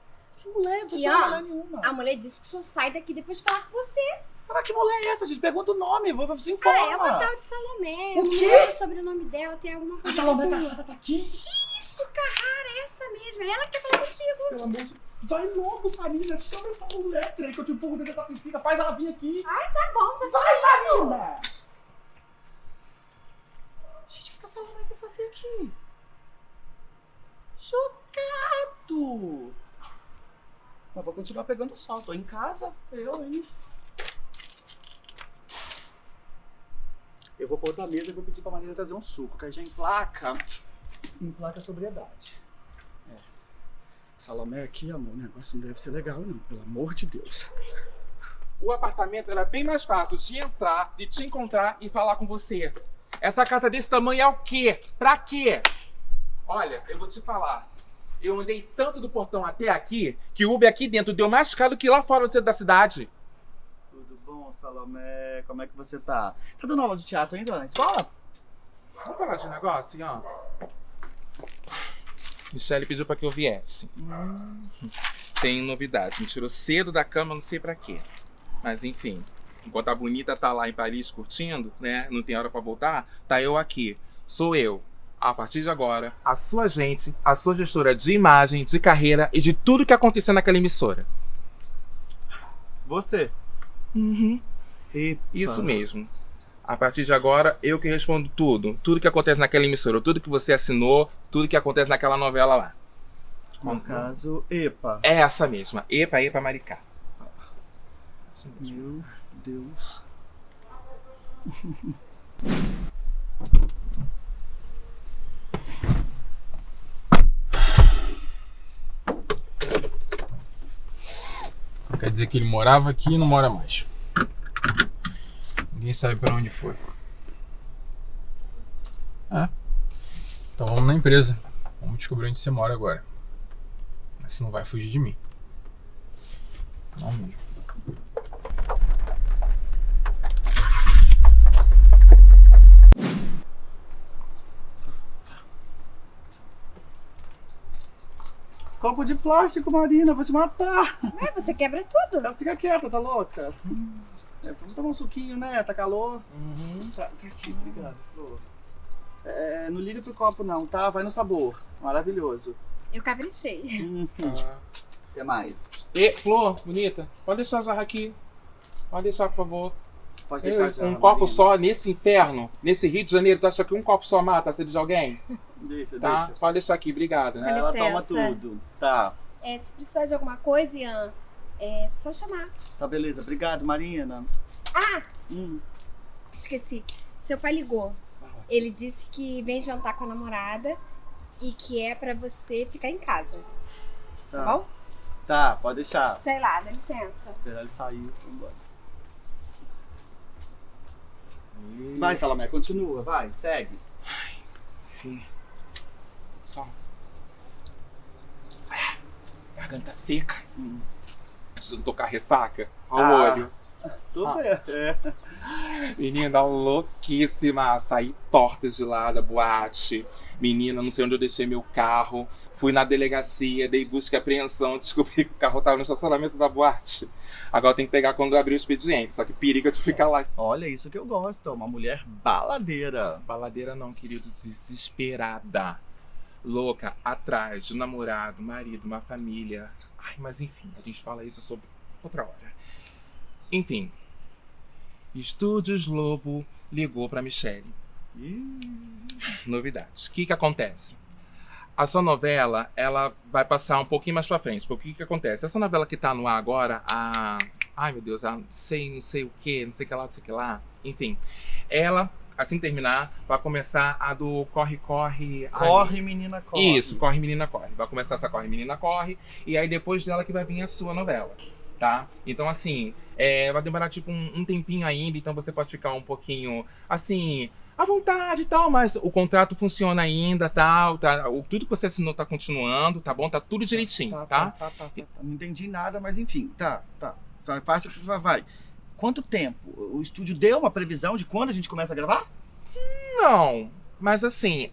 Speaker 1: Que mulher? Você
Speaker 11: E,
Speaker 1: não
Speaker 11: ó,
Speaker 1: é mulher nenhuma.
Speaker 11: A mulher disse que só sai daqui depois de falar com você.
Speaker 1: Mas que mulher é essa, gente? Pergunta o nome, vou você
Speaker 11: Ah,
Speaker 1: informa.
Speaker 11: é uma tal de Salomé.
Speaker 1: O quê?
Speaker 11: o sobrenome dela, tem alguma
Speaker 1: A
Speaker 11: coisa
Speaker 1: Salomé
Speaker 11: com-
Speaker 1: Carrara tá aqui?
Speaker 11: Isso, Carrara, essa mesmo. É ela que quer falar contigo.
Speaker 1: Pelo amor de Vai logo, Marina. Chama essa mulher, trem, que eu te empurro dentro da piscina. Faz ela vir aqui.
Speaker 11: Ai, tá bom, já
Speaker 1: Vai, Marina! Gente, o que que a Salomé vai fazer aqui? Chocado! Mas vou continuar pegando sol. Tô em casa, eu, hein? Eu vou pôr da mesa e vou pedir pra Marina trazer um suco, que aí já emplaca. Emplaca a sobriedade. É. Salomé aqui, amor, o negócio não deve ser legal, não. Pelo amor de Deus.
Speaker 12: O apartamento era bem mais fácil de entrar, de te encontrar e falar com você. Essa casa desse tamanho é o quê? Pra quê? Olha, eu vou te falar. Eu andei tanto do portão até aqui que o Uber aqui dentro deu mais caro que lá fora no centro da cidade.
Speaker 1: Tudo bom, Salomé? Como é que você tá? Tá dando aula de teatro ainda na escola?
Speaker 12: Vamos falar de negócio, ó. Michelle pediu pra que eu viesse. Tem novidade. Me tirou cedo da cama, não sei pra quê. Mas enfim, enquanto a bonita tá lá em Paris curtindo, né? Não tem hora pra voltar, tá eu aqui. Sou eu. A partir de agora, a sua gente, a sua gestora de imagem, de carreira e de tudo que aconteceu naquela emissora.
Speaker 1: Você.
Speaker 12: Uhum. Isso mesmo. A partir de agora, eu que respondo tudo. Tudo que acontece naquela emissora, tudo que você assinou, tudo que acontece naquela novela lá.
Speaker 1: No caso, EPA.
Speaker 12: É essa mesma. Epa, epa, maricá.
Speaker 1: Meu Deus.
Speaker 2: Quer dizer que ele morava aqui e não mora mais. Ninguém sabe pra onde foi. É. Então vamos na empresa. Vamos descobrir onde você mora agora. Você não vai fugir de mim. Não mesmo.
Speaker 1: Copo de plástico, Marina, vou te matar.
Speaker 11: Ué, você quebra tudo.
Speaker 1: Ela fica quieta, tá louca? É, vamos tomar um suquinho, né? Tá calor. Tá, tá aqui, obrigado, Flor. É, não liga pro copo não, tá? Vai no sabor. Maravilhoso.
Speaker 11: Eu caprichei.
Speaker 1: Uhum. O que mais?
Speaker 12: E, Flor, bonita, pode deixar a jarra aqui. Pode deixar, por favor.
Speaker 1: Pode deixar jarra,
Speaker 12: Um copo só nesse inferno, nesse Rio de Janeiro, tu acha que um copo só mata a sede de alguém?
Speaker 1: Deixa,
Speaker 12: Tá?
Speaker 1: deixa.
Speaker 12: Pode deixar aqui, obrigado.
Speaker 11: Com
Speaker 1: Ela toma tudo. Tá.
Speaker 11: É, se precisar de alguma coisa, Ian, é só chamar.
Speaker 1: Tá, beleza. Obrigado, Marina.
Speaker 11: Ah,
Speaker 1: Hum.
Speaker 11: esqueci. Seu pai ligou. Ele disse que vem jantar com a namorada e que é pra você ficar em casa.
Speaker 1: Tá.
Speaker 11: bom?
Speaker 1: Tá, pode deixar.
Speaker 11: Sei lá, dá licença.
Speaker 1: Esperar ele sair. vamos embora. Vai, Salomé, continua. Vai, segue.
Speaker 12: Enfim. Só. Ah, Garganta seca. Preciso tocar ressaca. Olha o
Speaker 1: Ah.
Speaker 12: olho.
Speaker 1: Tô
Speaker 12: Ah.
Speaker 1: é.
Speaker 12: Menina louquíssima, saí torta de lá da boate. Menina, não sei onde eu deixei meu carro. Fui na delegacia, dei busca e apreensão, descobri que o carro tava no estacionamento da boate. Agora tem que pegar quando eu abrir o expediente, só que periga de ficar lá.
Speaker 1: Olha, isso que eu gosto, uma mulher baladeira.
Speaker 12: Baladeira não, querido, desesperada. Louca, atrás de um namorado, marido, uma família. Ai, mas enfim, a gente fala isso sobre outra hora. Enfim, Estúdios Lobo ligou pra Michelle. Novidades. O que que acontece? A sua novela, ela vai passar um pouquinho mais pra frente. Porque o que que acontece? Essa novela que tá no ar agora, a... Ai, meu Deus, a sei, não sei o que, não sei o que lá, não sei o que lá. Enfim, ela, assim terminar, vai começar a do Corre, Corre... ai,
Speaker 1: Corre, menina, corre.
Speaker 12: isso, Corre Menina Corre. Vai começar essa Corre Menina Corre. E aí depois dela que vai vir a sua novela. Tá? Então, assim, é, vai demorar tipo um, um tempinho ainda. Então você pode ficar um pouquinho, assim, à vontade e tal. Mas o contrato funciona ainda, tal. Tá? O, tudo que você assinou tá continuando, tá bom? Tá tudo direitinho,
Speaker 1: Tá,
Speaker 12: tá?
Speaker 1: tá, tá, tá, tá. Não entendi nada, mas enfim, tá, tá. Essa parte que vai- vai. Quanto tempo? O estúdio deu uma previsão de quando a gente começa a gravar?
Speaker 12: Não, mas assim,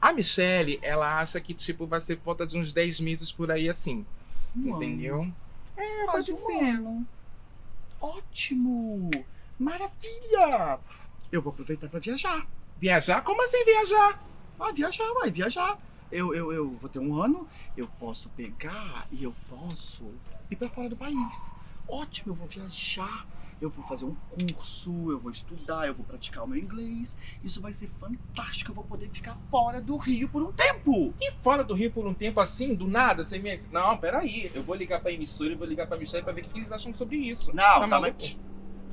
Speaker 12: a Michelle, ela acha que tipo vai ser volta de uns 10 meses por aí assim.
Speaker 1: Um
Speaker 12: entendeu?
Speaker 1: É,
Speaker 12: pode
Speaker 1: um
Speaker 12: ser.
Speaker 1: ano. Ótimo! Maravilha! Eu vou aproveitar pra viajar.
Speaker 12: Viajar? Como assim viajar?
Speaker 1: Ah, viajar, vai, viajar. Eu, eu, eu vou ter um ano, eu posso pegar e eu posso ir pra fora do país. Ótimo, eu vou viajar, eu vou fazer um curso, eu vou estudar, eu vou praticar o meu inglês. Isso vai ser fantástico, eu vou poder ficar fora do Rio por um tempo.
Speaker 12: E fora do Rio por um tempo assim, do nada, sem me... Não, peraí. Eu vou ligar pra emissora e vou ligar pra Michelle pra ver o que eles acham sobre isso.
Speaker 1: Não, tá,
Speaker 12: maluco?
Speaker 1: mas...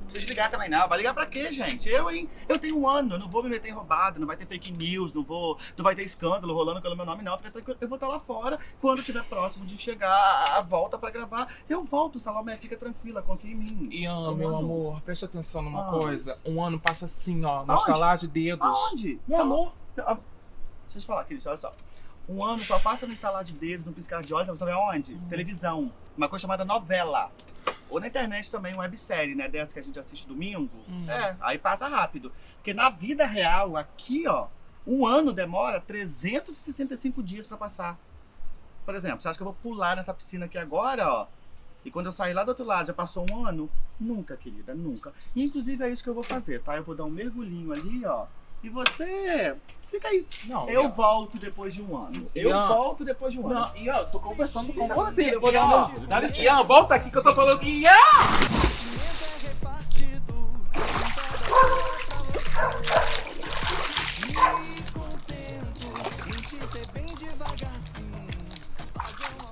Speaker 1: Não precisa ligar também não. Vai ligar pra quê, gente? Eu, hein? Eu tenho um ano, eu não vou me meter em roubada, não vai ter fake news, não vou, não vai ter escândalo rolando pelo meu nome, não. Fica tranquilo, eu vou estar lá fora. Quando tiver próximo de chegar a volta pra gravar, eu volto, Salomé. Fica tranquila, confia em mim.
Speaker 12: Ian, meu amor, preste atenção numa
Speaker 1: Ah.
Speaker 12: coisa. Um ano passa assim, ó, no estalar de dedos.
Speaker 1: Aonde?
Speaker 12: Meu
Speaker 1: Tá-
Speaker 12: amor.
Speaker 1: Ah, Deixa eu te falar, querido, olha só. Um ano só passa no instalar de dedos, no piscar de olhos, sabe aonde?
Speaker 12: Hum.
Speaker 1: Televisão. Uma coisa chamada novela. Ou na internet também, websérie, né? Dessa que a gente assiste domingo.
Speaker 12: Hum.
Speaker 1: É, aí passa rápido. Porque na vida real, aqui, ó, um ano demora 365 dias pra passar. Por exemplo, você acha que eu vou pular nessa piscina aqui agora, ó? E quando eu sair lá do outro lado, já passou um ano? Nunca, querida, nunca. E inclusive é isso que eu vou fazer, tá? Eu vou dar um mergulhinho ali, ó. E você fica aí.
Speaker 12: Não,
Speaker 1: eu
Speaker 12: Ian.
Speaker 1: volto depois de um ano. Eu
Speaker 12: Ian.
Speaker 1: volto depois de um ano.
Speaker 12: Não, Ian, eu tô conversando com você.
Speaker 1: eu vou dar um
Speaker 12: Ian.
Speaker 1: Dá.
Speaker 12: Ian, volta aqui que eu tô falando que Ian!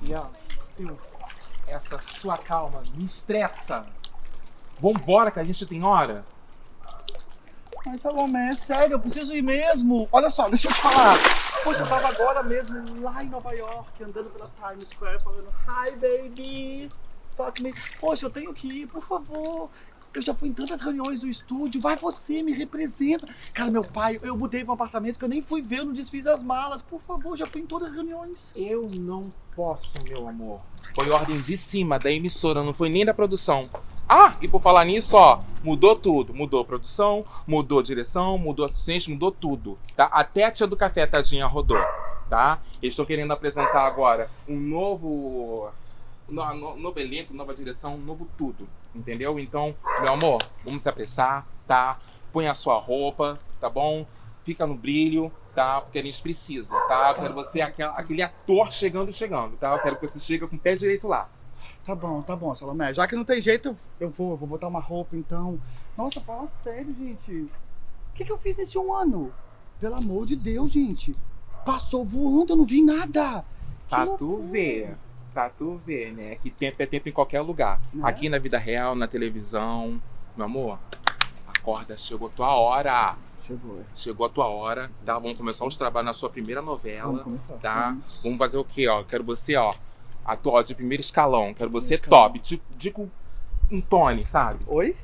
Speaker 12: Ian, eu- essa sua calma me estressa. Vambora que a gente tem hora.
Speaker 1: Mas Salomé, é sério, eu preciso ir mesmo. Olha só, deixa eu te falar. Poxa, eu tava agora mesmo lá em Nova York, andando pela Times Square, falando Hi, baby, fuck me. Poxa, eu tenho que ir, por favor. Eu já fui em tantas reuniões do estúdio, vai você, me representa. Cara, meu pai, eu mudei pra um apartamento que eu nem fui ver, eu não desfiz as malas. Por favor, já fui em todas as reuniões.
Speaker 12: Eu não posso, meu amor. Foi ordem de cima da emissora, não foi nem da produção. Ah, e por falar nisso, ó, mudou tudo. Mudou produção, mudou direção, mudou assistente, mudou tudo, tá? Até a tia do café, tadinha, rodou, tá? Eles estão querendo apresentar agora um novo... No, no- novo elenco, nova direção, novo tudo, entendeu? Então, meu amor, vamos se apressar, tá? Põe a sua roupa, tá bom? Fica no brilho, tá? Porque a gente precisa, tá? Eu quero você aquele ator chegando, chegando, tá? Eu quero que você chegue com o pé direito lá.
Speaker 1: Tá bom, tá bom, Salomé. Já que não tem jeito, eu vou, eu vou botar uma roupa então. Nossa, fala sério, gente. O que, que eu fiz nesse um ano? Pelo amor de Deus, gente. Passou voando, eu não vi nada.
Speaker 12: Pra tu ver, pra tu ver, né? Que tempo é tempo em qualquer lugar.
Speaker 1: Né?
Speaker 12: Aqui na vida real, na televisão. Meu amor, acorda, chegou a tua hora.
Speaker 1: Chegou.
Speaker 12: Chegou a tua hora, tá? Vamos começar os trabalhos na sua primeira novela,
Speaker 1: Vamos começar.
Speaker 12: tá?
Speaker 1: Uhum.
Speaker 12: Vamos fazer o quê, ó? Quero você, ó, atuar de primeiro escalão. Quero você
Speaker 1: escalão.
Speaker 12: top, tipo, tipo um Tony, sabe?
Speaker 1: Oi?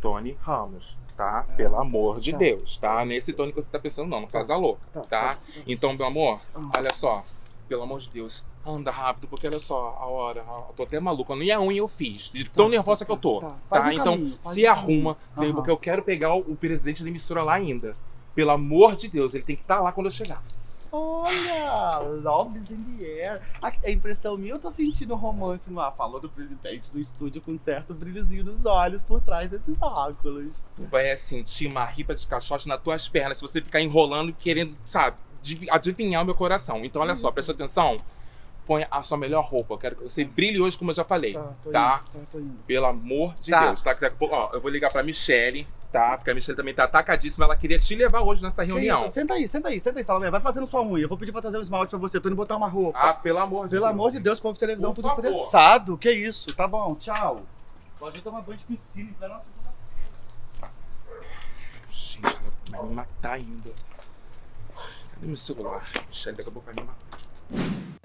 Speaker 12: Tony Ramos, tá? Pelo amor de
Speaker 4: tá.
Speaker 12: Deus, tá? Nesse Tony que você tá pensando, não, não casa louca,
Speaker 4: Tá,
Speaker 12: tá?
Speaker 4: tá.
Speaker 12: Então, meu amor, olha só, pelo amor de Deus, anda rápido, porque olha só, a hora, eu tô até maluca, nem a unha eu fiz, de tão nervosa que eu tô,
Speaker 4: Faz
Speaker 12: tá?
Speaker 4: um
Speaker 12: Então,
Speaker 4: caminho,
Speaker 12: se
Speaker 4: um
Speaker 12: arruma,
Speaker 4: Aham.
Speaker 12: porque eu quero pegar o, o presidente da emissora lá ainda. Pelo amor de Deus, ele tem que estar lá quando eu chegar.
Speaker 1: Olha, love in the air. A, a impressão minha, eu tô sentindo romance no ar. Falou do presidente do estúdio com um certo brilhozinho nos olhos por trás desses óculos.
Speaker 12: Tu vai sentir uma ripa de caixote nas tuas pernas se você ficar enrolando e querendo, sabe, adiv- adivinhar o meu coração. Então, olha só, presta atenção. Põe a sua melhor roupa. Eu quero que você brilhe hoje, como eu já falei.
Speaker 1: Tá, tô
Speaker 12: Tá?
Speaker 1: indo, tá, tô indo.
Speaker 12: Pelo amor de
Speaker 1: Tá.
Speaker 12: Deus. Tá? Que daqui a pouco, ó, eu vou ligar pra Michelle, tá? Porque a Michelle também tá atacadíssima. Ela queria te levar hoje nessa reunião.
Speaker 1: isso? Senta aí, senta aí, senta aí, Salomé. Vai fazendo sua unha. Eu vou pedir pra trazer um esmalte pra você. Tô indo botar uma roupa.
Speaker 12: Ah, pelo amor de
Speaker 1: Pelo
Speaker 12: Deus.
Speaker 1: amor de Deus, povo de televisão,
Speaker 12: Por
Speaker 1: tudo
Speaker 12: favor.
Speaker 1: estressado. Que isso? Tá bom, tchau. Pode ir tomar banho de piscina, então não
Speaker 12: Gente, ela vai me matar ainda. Cadê meu celular? Michelle, daqui a pouco vai me matar.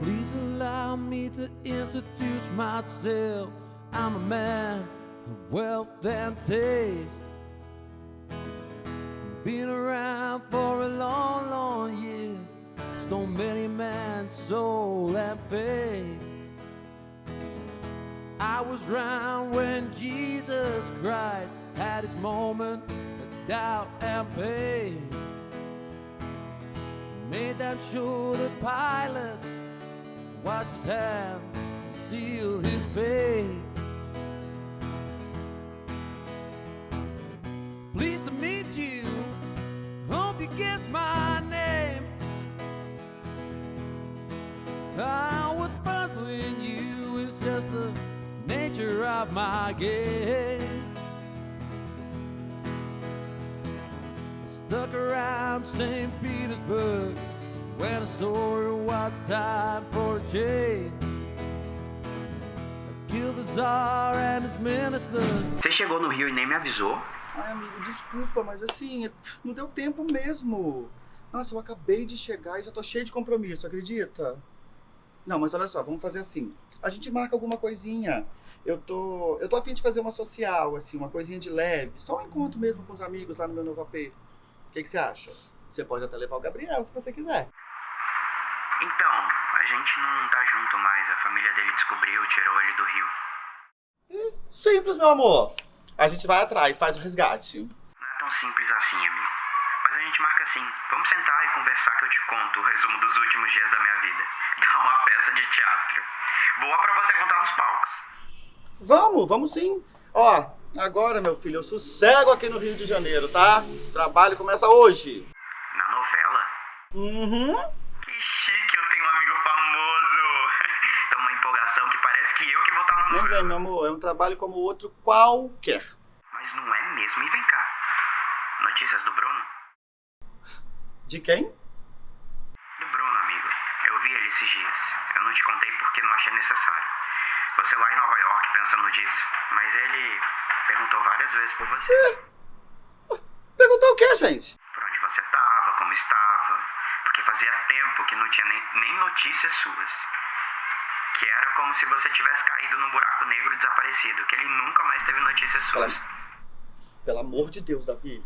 Speaker 6: Please allow me to introduce myself. I'm a man of wealth and taste. Been around for a long, long year. Stole many man's soul and faith. I was round when Jesus Christ had his moment of doubt and pain. Made that sure the pilot wash his hands and seal his fate. Pleased to meet you. Hope you guess my name. Ah, what's puzzling you is just the nature of my game. Stuck around St. Petersburg when I saw it was time for a change. I killed the Tsar and his ministers.
Speaker 4: Você chegou no Rio e nem me avisou.
Speaker 1: Ai, amigo, desculpa, mas assim, não deu tempo mesmo. Nossa, eu acabei de chegar e já tô cheio de compromisso, acredita? Não, mas olha só, vamos fazer assim. A gente marca alguma coisinha. Eu tô, eu tô afim de fazer uma social, assim, uma coisinha de leve. Só um encontro mesmo com os amigos lá no meu novo AP. O que, que você acha? Você pode até levar o Gabriel, se você quiser.
Speaker 4: Então, a gente não tá junto mais. A família dele descobriu, tirou ele do Rio.
Speaker 1: Simples, meu amor. A gente vai atrás, faz o resgate.
Speaker 4: Não é tão simples assim, amigo. Mas a gente marca assim. Vamos sentar e conversar que eu te conto o resumo dos últimos dias da minha vida. Dá uma peça de teatro. Boa pra você contar nos palcos.
Speaker 1: Vamos, vamos sim. Ó, agora, meu filho, eu sossego aqui no Rio de Janeiro, tá? O trabalho começa hoje.
Speaker 4: Na novela?
Speaker 1: Uhum.
Speaker 4: Que chique, eu tenho um amigo famoso. Tá uma empolgação que parece que que
Speaker 1: Nem vem, meu amor, é um trabalho como outro qualquer.
Speaker 4: Mas não é mesmo. E vem cá. Notícias do Bruno?
Speaker 1: De quem?
Speaker 4: Do Bruno, amigo. Eu vi ele esses dias. Eu não te contei porque não achei necessário. Você lá em Nova York pensando nisso. Mas ele perguntou várias vezes por você.
Speaker 1: Perguntou o quê, gente?
Speaker 4: Por onde você tava, como estava. Porque fazia tempo que não tinha nem, nem notícias suas. Que era como se você tivesse caído num buraco negro e desaparecido. Que ele nunca mais teve notícias suas.
Speaker 1: Pelo amor de Deus, Davi.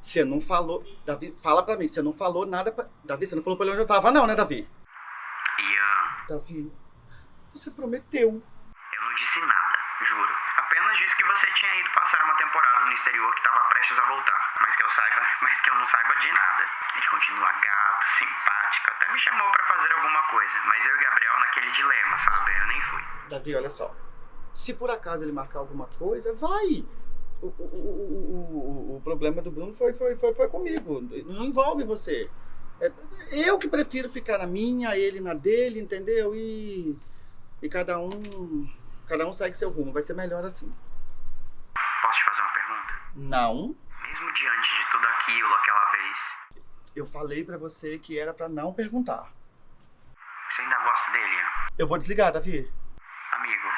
Speaker 1: Você não falou. Davi, fala pra mim, você não falou nada pra. Davi, você não falou pra ele onde eu tava, não, né, Davi?
Speaker 4: Ian,
Speaker 1: Davi, você prometeu.
Speaker 4: eu não disse nada, juro. Apenas disse que você tinha ido passar uma temporada no exterior que estava prestes a voltar. Mas que eu saiba, mas que eu não saiba de nada. Ele continua gato, simpático, me chamou pra fazer alguma coisa. Mas eu e Gabriel naquele dilema, sabe? Eu nem fui.
Speaker 1: Davi, olha só. Se por acaso ele marcar alguma coisa, vai. O, o, o, o, o problema do Bruno foi, foi, foi, foi comigo. Não envolve você. É, eu que prefiro ficar na minha, ele na dele, entendeu? E, e cada um. Cada um segue seu rumo. Vai ser melhor assim.
Speaker 4: Posso te fazer uma pergunta?
Speaker 1: Não.
Speaker 4: Mesmo diante de tudo aquilo aquela vez,
Speaker 1: Eu falei pra você que era pra não perguntar.
Speaker 4: você ainda gosta dele, Ian?
Speaker 1: Eu vou desligar, Davi.
Speaker 4: Amigo,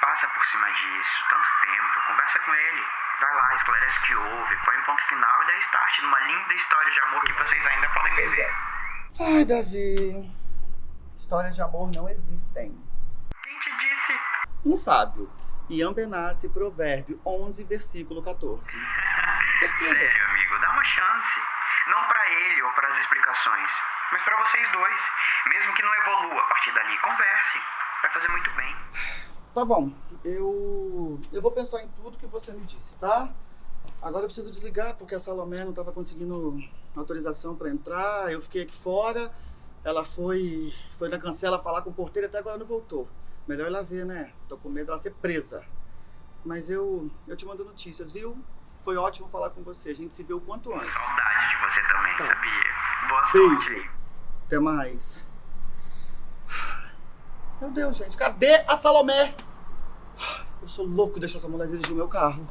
Speaker 4: passa por cima disso, tanto tempo, conversa com ele. Vai lá, esclarece o que houve, põe um ponto final e dá start numa linda história de amor que vocês ainda podem viver.
Speaker 1: Ai, Davi. Histórias de amor não existem.
Speaker 4: Quem te disse?
Speaker 1: um sábio. Ian Benassi, Provérbio 11, versículo 14. Certeza.
Speaker 13: Sério, amigo, dá uma chance. Não pra ele ou para mas pra vocês dois. Mesmo que não evolua a partir dali, conversem. Vai fazer muito bem.
Speaker 1: Tá bom, eu eu vou pensar em tudo que você me disse, tá? Agora eu preciso desligar porque a Salomé não estava conseguindo autorização para entrar. Eu fiquei aqui fora. Ela foi foi na cancela falar com o porteiro e até agora não voltou. Melhor ela ver, né? Tô com medo dela ser presa. Mas eu eu te mando notícias, viu? Foi ótimo falar com você. A gente se vê o quanto antes.
Speaker 13: Saudade de você também,
Speaker 1: Tá.
Speaker 13: sabia?
Speaker 1: Beijo. Até mais. Meu Deus, gente, cadê a Salomé? Eu sou louco de deixar essa mulher dirigir o meu carro.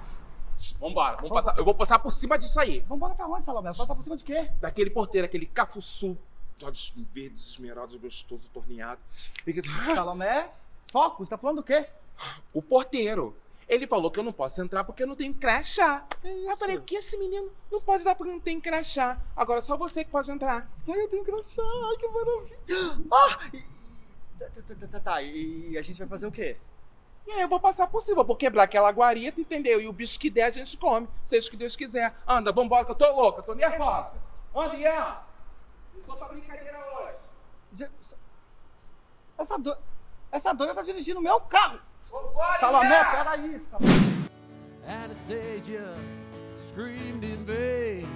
Speaker 12: Vambora, vamos passar, eu vou passar por cima disso aí.
Speaker 1: Vambora pra onde, Salomé? Passar por cima de quê?
Speaker 12: Daquele porteiro, aquele cafuçu. Olhos verdes, esmerados, gostoso, torneado.
Speaker 1: Salomé? Foco, você tá falando do quê?
Speaker 12: O porteiro. Ele falou que eu não posso entrar porque eu não tenho crachá. Eu falei, o que esse menino não pode dar porque não tem crachá? Agora só você que pode entrar.
Speaker 1: Ai, eu tenho crachá, ai que maravilha. Ah! E, e- tá, tá, tá, tá, tá, e a gente vai fazer o quê?
Speaker 12: E aí eu vou passar por cima, vou quebrar aquela guarita, entendeu? E o bicho que der a gente come, seja o que Deus quiser. Anda, vambora que eu tô louca, eu tô nervosa. Anda, Ian. Não tô pra brincadeira hoje.
Speaker 1: Je- Essa, do... Essa dona tá dirigindo o meu carro. Salomé,
Speaker 12: Ian.
Speaker 1: peraí.
Speaker 6: Anastasia screamed in vain.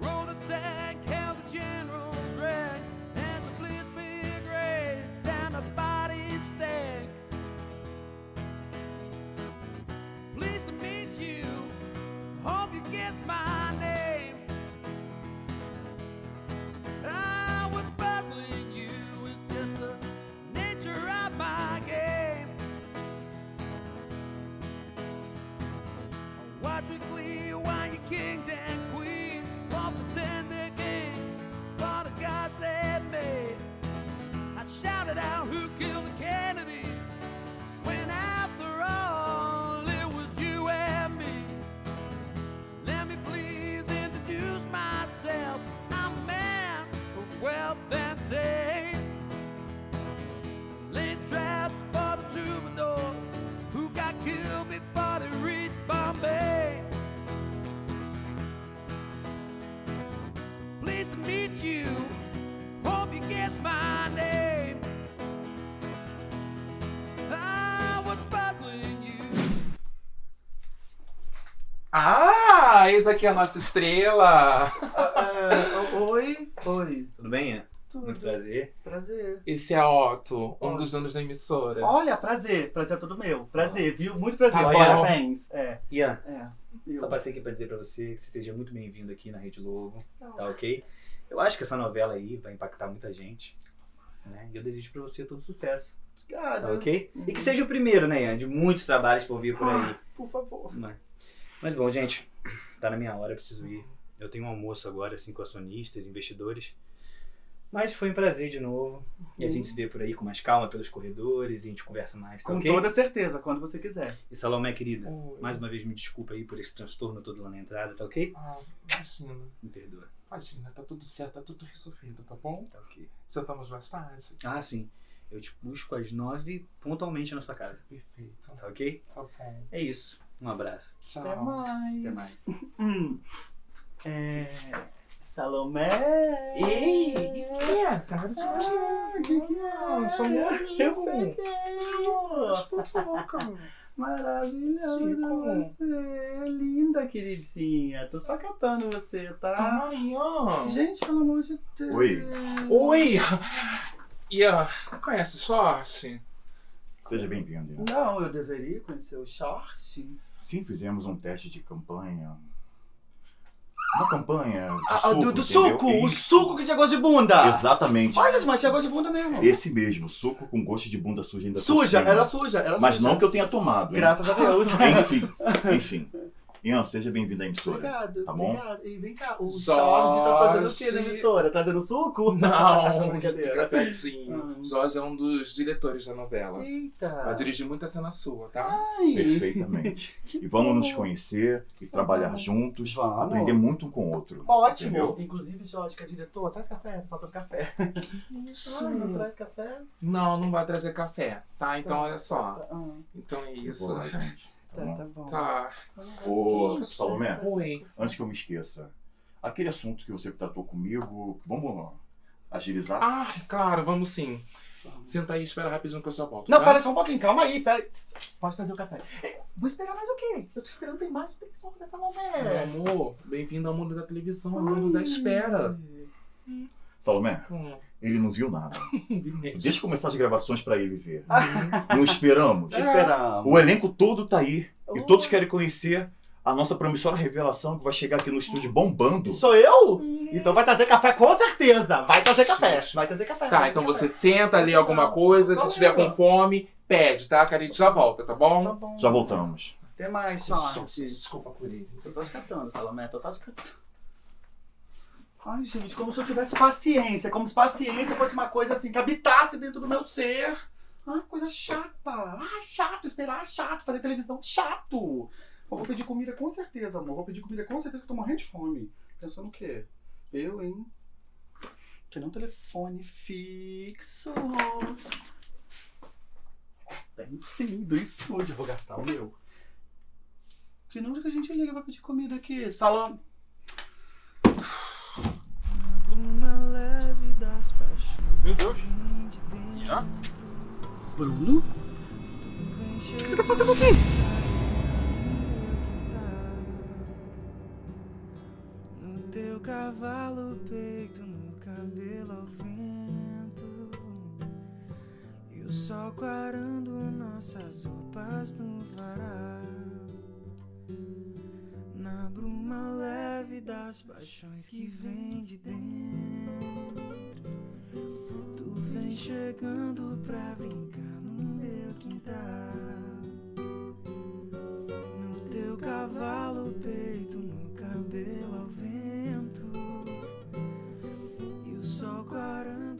Speaker 6: Rode a tank, held the general's rank, and the blitz big rage down the body stank. Pleased to meet you. Hope you guess my why you kings
Speaker 12: Ah, eis aqui a nossa estrela.
Speaker 1: oi, oi.
Speaker 14: Tudo bem, Ian?
Speaker 1: Tudo.
Speaker 14: Muito prazer.
Speaker 1: Prazer.
Speaker 12: Esse é Otto, um dos donos da emissora.
Speaker 1: Olha, prazer. Prazer é todo meu. Prazer, viu? Muito prazer.
Speaker 12: Tá.
Speaker 1: Parabéns. É.
Speaker 14: Ian,
Speaker 1: É.
Speaker 14: só
Speaker 1: Eu.
Speaker 14: passei aqui pra dizer pra você que você seja muito bem-vindo aqui na Rede Lobo,
Speaker 1: Tá.
Speaker 14: tá ok? Eu acho que essa novela aí vai impactar muita gente, né? E eu desejo pra você todo sucesso,
Speaker 1: Obrigado.
Speaker 14: tá ok? E que seja o primeiro, né, Ian, de muitos trabalhos que vou vir por aí.
Speaker 1: Ah, por favor.
Speaker 14: Mas, mas bom, gente, tá na minha hora, preciso ir. Eu tenho um almoço agora, assim, com acionistas, investidores. Mas foi um prazer de novo. E a gente se vê por aí com mais calma pelos corredores e a gente conversa mais, tá
Speaker 1: Com
Speaker 14: ok?
Speaker 1: toda certeza, quando você quiser.
Speaker 14: E Salomé, querida,
Speaker 12: Oi.
Speaker 14: mais uma vez me desculpa aí por esse transtorno todo lá na entrada, tá ok?
Speaker 12: Ah, imagina.
Speaker 14: Me perdoa.
Speaker 12: Imagina, tá tudo certo, tá tudo resolvido, tá bom?
Speaker 14: Tá ok.
Speaker 12: Já estamos mais tarde.
Speaker 14: Ah, sim. Eu te busco às nove pontualmente na sua casa.
Speaker 12: Perfeito.
Speaker 14: Tá ok?
Speaker 12: Tá bom.
Speaker 14: É isso. Um abraço.
Speaker 12: Tchau.
Speaker 1: Até mais.
Speaker 14: Até mais.
Speaker 1: Hum. É. Salomé!
Speaker 12: Ei, o que é, cara? Isso
Speaker 1: Ah,
Speaker 12: não
Speaker 1: que que é?
Speaker 12: Sou.
Speaker 1: Eu!
Speaker 12: Fofoca.
Speaker 1: Maravilhoso
Speaker 12: Chico.
Speaker 1: você! Linda, queridinha! Tô só catando você, tá?
Speaker 12: Marinho.
Speaker 1: Gente, pelo amor de Deus!
Speaker 9: Oi.
Speaker 12: Oi! Ian, conhece Sorte?
Speaker 9: Seja bem-vindo. Ian.
Speaker 1: Não, eu deveria conhecer o short.
Speaker 9: Sim, fizemos um teste de campanha. Uma campanha de
Speaker 1: Ah,
Speaker 9: suco,
Speaker 1: do, do suco! O suco que tinha gosto de bunda!
Speaker 9: Exatamente.
Speaker 1: Gente, mas tinha gosto de bunda mesmo.
Speaker 9: Esse mesmo, suco com gosto de bunda suja ainda
Speaker 1: Suja, era suja, era
Speaker 9: Mas
Speaker 1: suja.
Speaker 9: não que eu tenha tomado. hein?
Speaker 1: Graças a Deus.
Speaker 9: Enfim, enfim. Ian, seja bem-vindo à emissora.
Speaker 1: Obrigado,
Speaker 9: Tá bom?
Speaker 1: obrigado. E vem cá, o
Speaker 12: Jorge.
Speaker 1: Jorge tá fazendo o quê na emissora? Tá fazendo suco?
Speaker 12: Não,
Speaker 1: Brincadeira.
Speaker 12: certinho. Jorge é um dos diretores da novela.
Speaker 1: Eita.
Speaker 12: Vai dirigir muita cena sua, tá?
Speaker 1: Ai.
Speaker 9: Perfeitamente. E vamos nos conhecer e trabalhar juntos,
Speaker 1: Vamos.
Speaker 9: aprender muito um com o outro.
Speaker 1: Ótimo.
Speaker 9: Entendeu?
Speaker 1: Inclusive, Jorge, que é diretor, traz café, tá faltando café.
Speaker 12: Isso.
Speaker 1: Ai, não traz café?
Speaker 12: Não, não vai trazer café, tá? Então olha só.
Speaker 1: Ah,
Speaker 12: Então é isso.
Speaker 9: Boa, gente.
Speaker 1: Tá, tá bom.
Speaker 12: Tá.
Speaker 9: Ô,
Speaker 12: Isso.
Speaker 9: Salomé,
Speaker 12: Oi.
Speaker 9: antes que eu me esqueça, aquele assunto que você tratou comigo, vamos agilizar?
Speaker 12: Ah, claro, vamos sim. Senta aí e espera rapidinho que eu só volto.
Speaker 1: Não,
Speaker 12: tá?
Speaker 1: pera só um pouquinho, calma aí, pera. Pode trazer o café. Eh, Vou esperar mais o quê? Eu tô esperando tem mais tem que dessa
Speaker 12: Meu
Speaker 1: Salomé.
Speaker 12: amor, bem-vindo ao mundo da televisão, ao mundo da espera.
Speaker 9: Salomé,
Speaker 12: Hum.
Speaker 9: ele não viu nada. Deixa eu começar as gravações pra ele ver. Não esperamos?
Speaker 1: Esperamos.
Speaker 9: O elenco todo tá aí. E todos querem conhecer a nossa promissora revelação que vai chegar aqui no estúdio bombando.
Speaker 1: Sou eu? Então vai trazer café com certeza. Vai trazer café. Vai trazer café.
Speaker 12: Tá, então você senta ali alguma coisa, se tiver com fome, pede, tá? Que a gente já volta, tá bom?
Speaker 9: Já voltamos.
Speaker 1: Até mais,
Speaker 12: Desculpa,
Speaker 1: sorte.
Speaker 12: Desculpa por ele.
Speaker 1: Tô só descatando, Salomé. Tô só descatando. Ai, gente, como se eu tivesse paciência. Como se paciência fosse uma coisa assim que habitasse dentro do meu ser. Ai, coisa chata. Ah, chato. Esperar chato. Fazer televisão chato. Eu vou pedir comida com certeza, amor. Vou pedir comida com certeza que eu tô morrendo de fome. Pensando o quê? Eu, hein? Tem um telefone fixo. Tem sim, do estúdio. Vou gastar o meu. Que número que a gente liga pra pedir comida aqui? Salão.
Speaker 8: Bruma paixões.
Speaker 12: Meu Deus.
Speaker 8: Já?
Speaker 1: Bruno? O que você tá fazendo aqui?
Speaker 8: No teu cavalo peito, no cabelo ao vento. E o sol clarando nossas roupas no varal. Na bruma leve das paixões que vem de dentro. Tu vem chegando pra brincar no meu quintal. No teu cavalo, peito, no cabelo ao vento. E o sol quarando.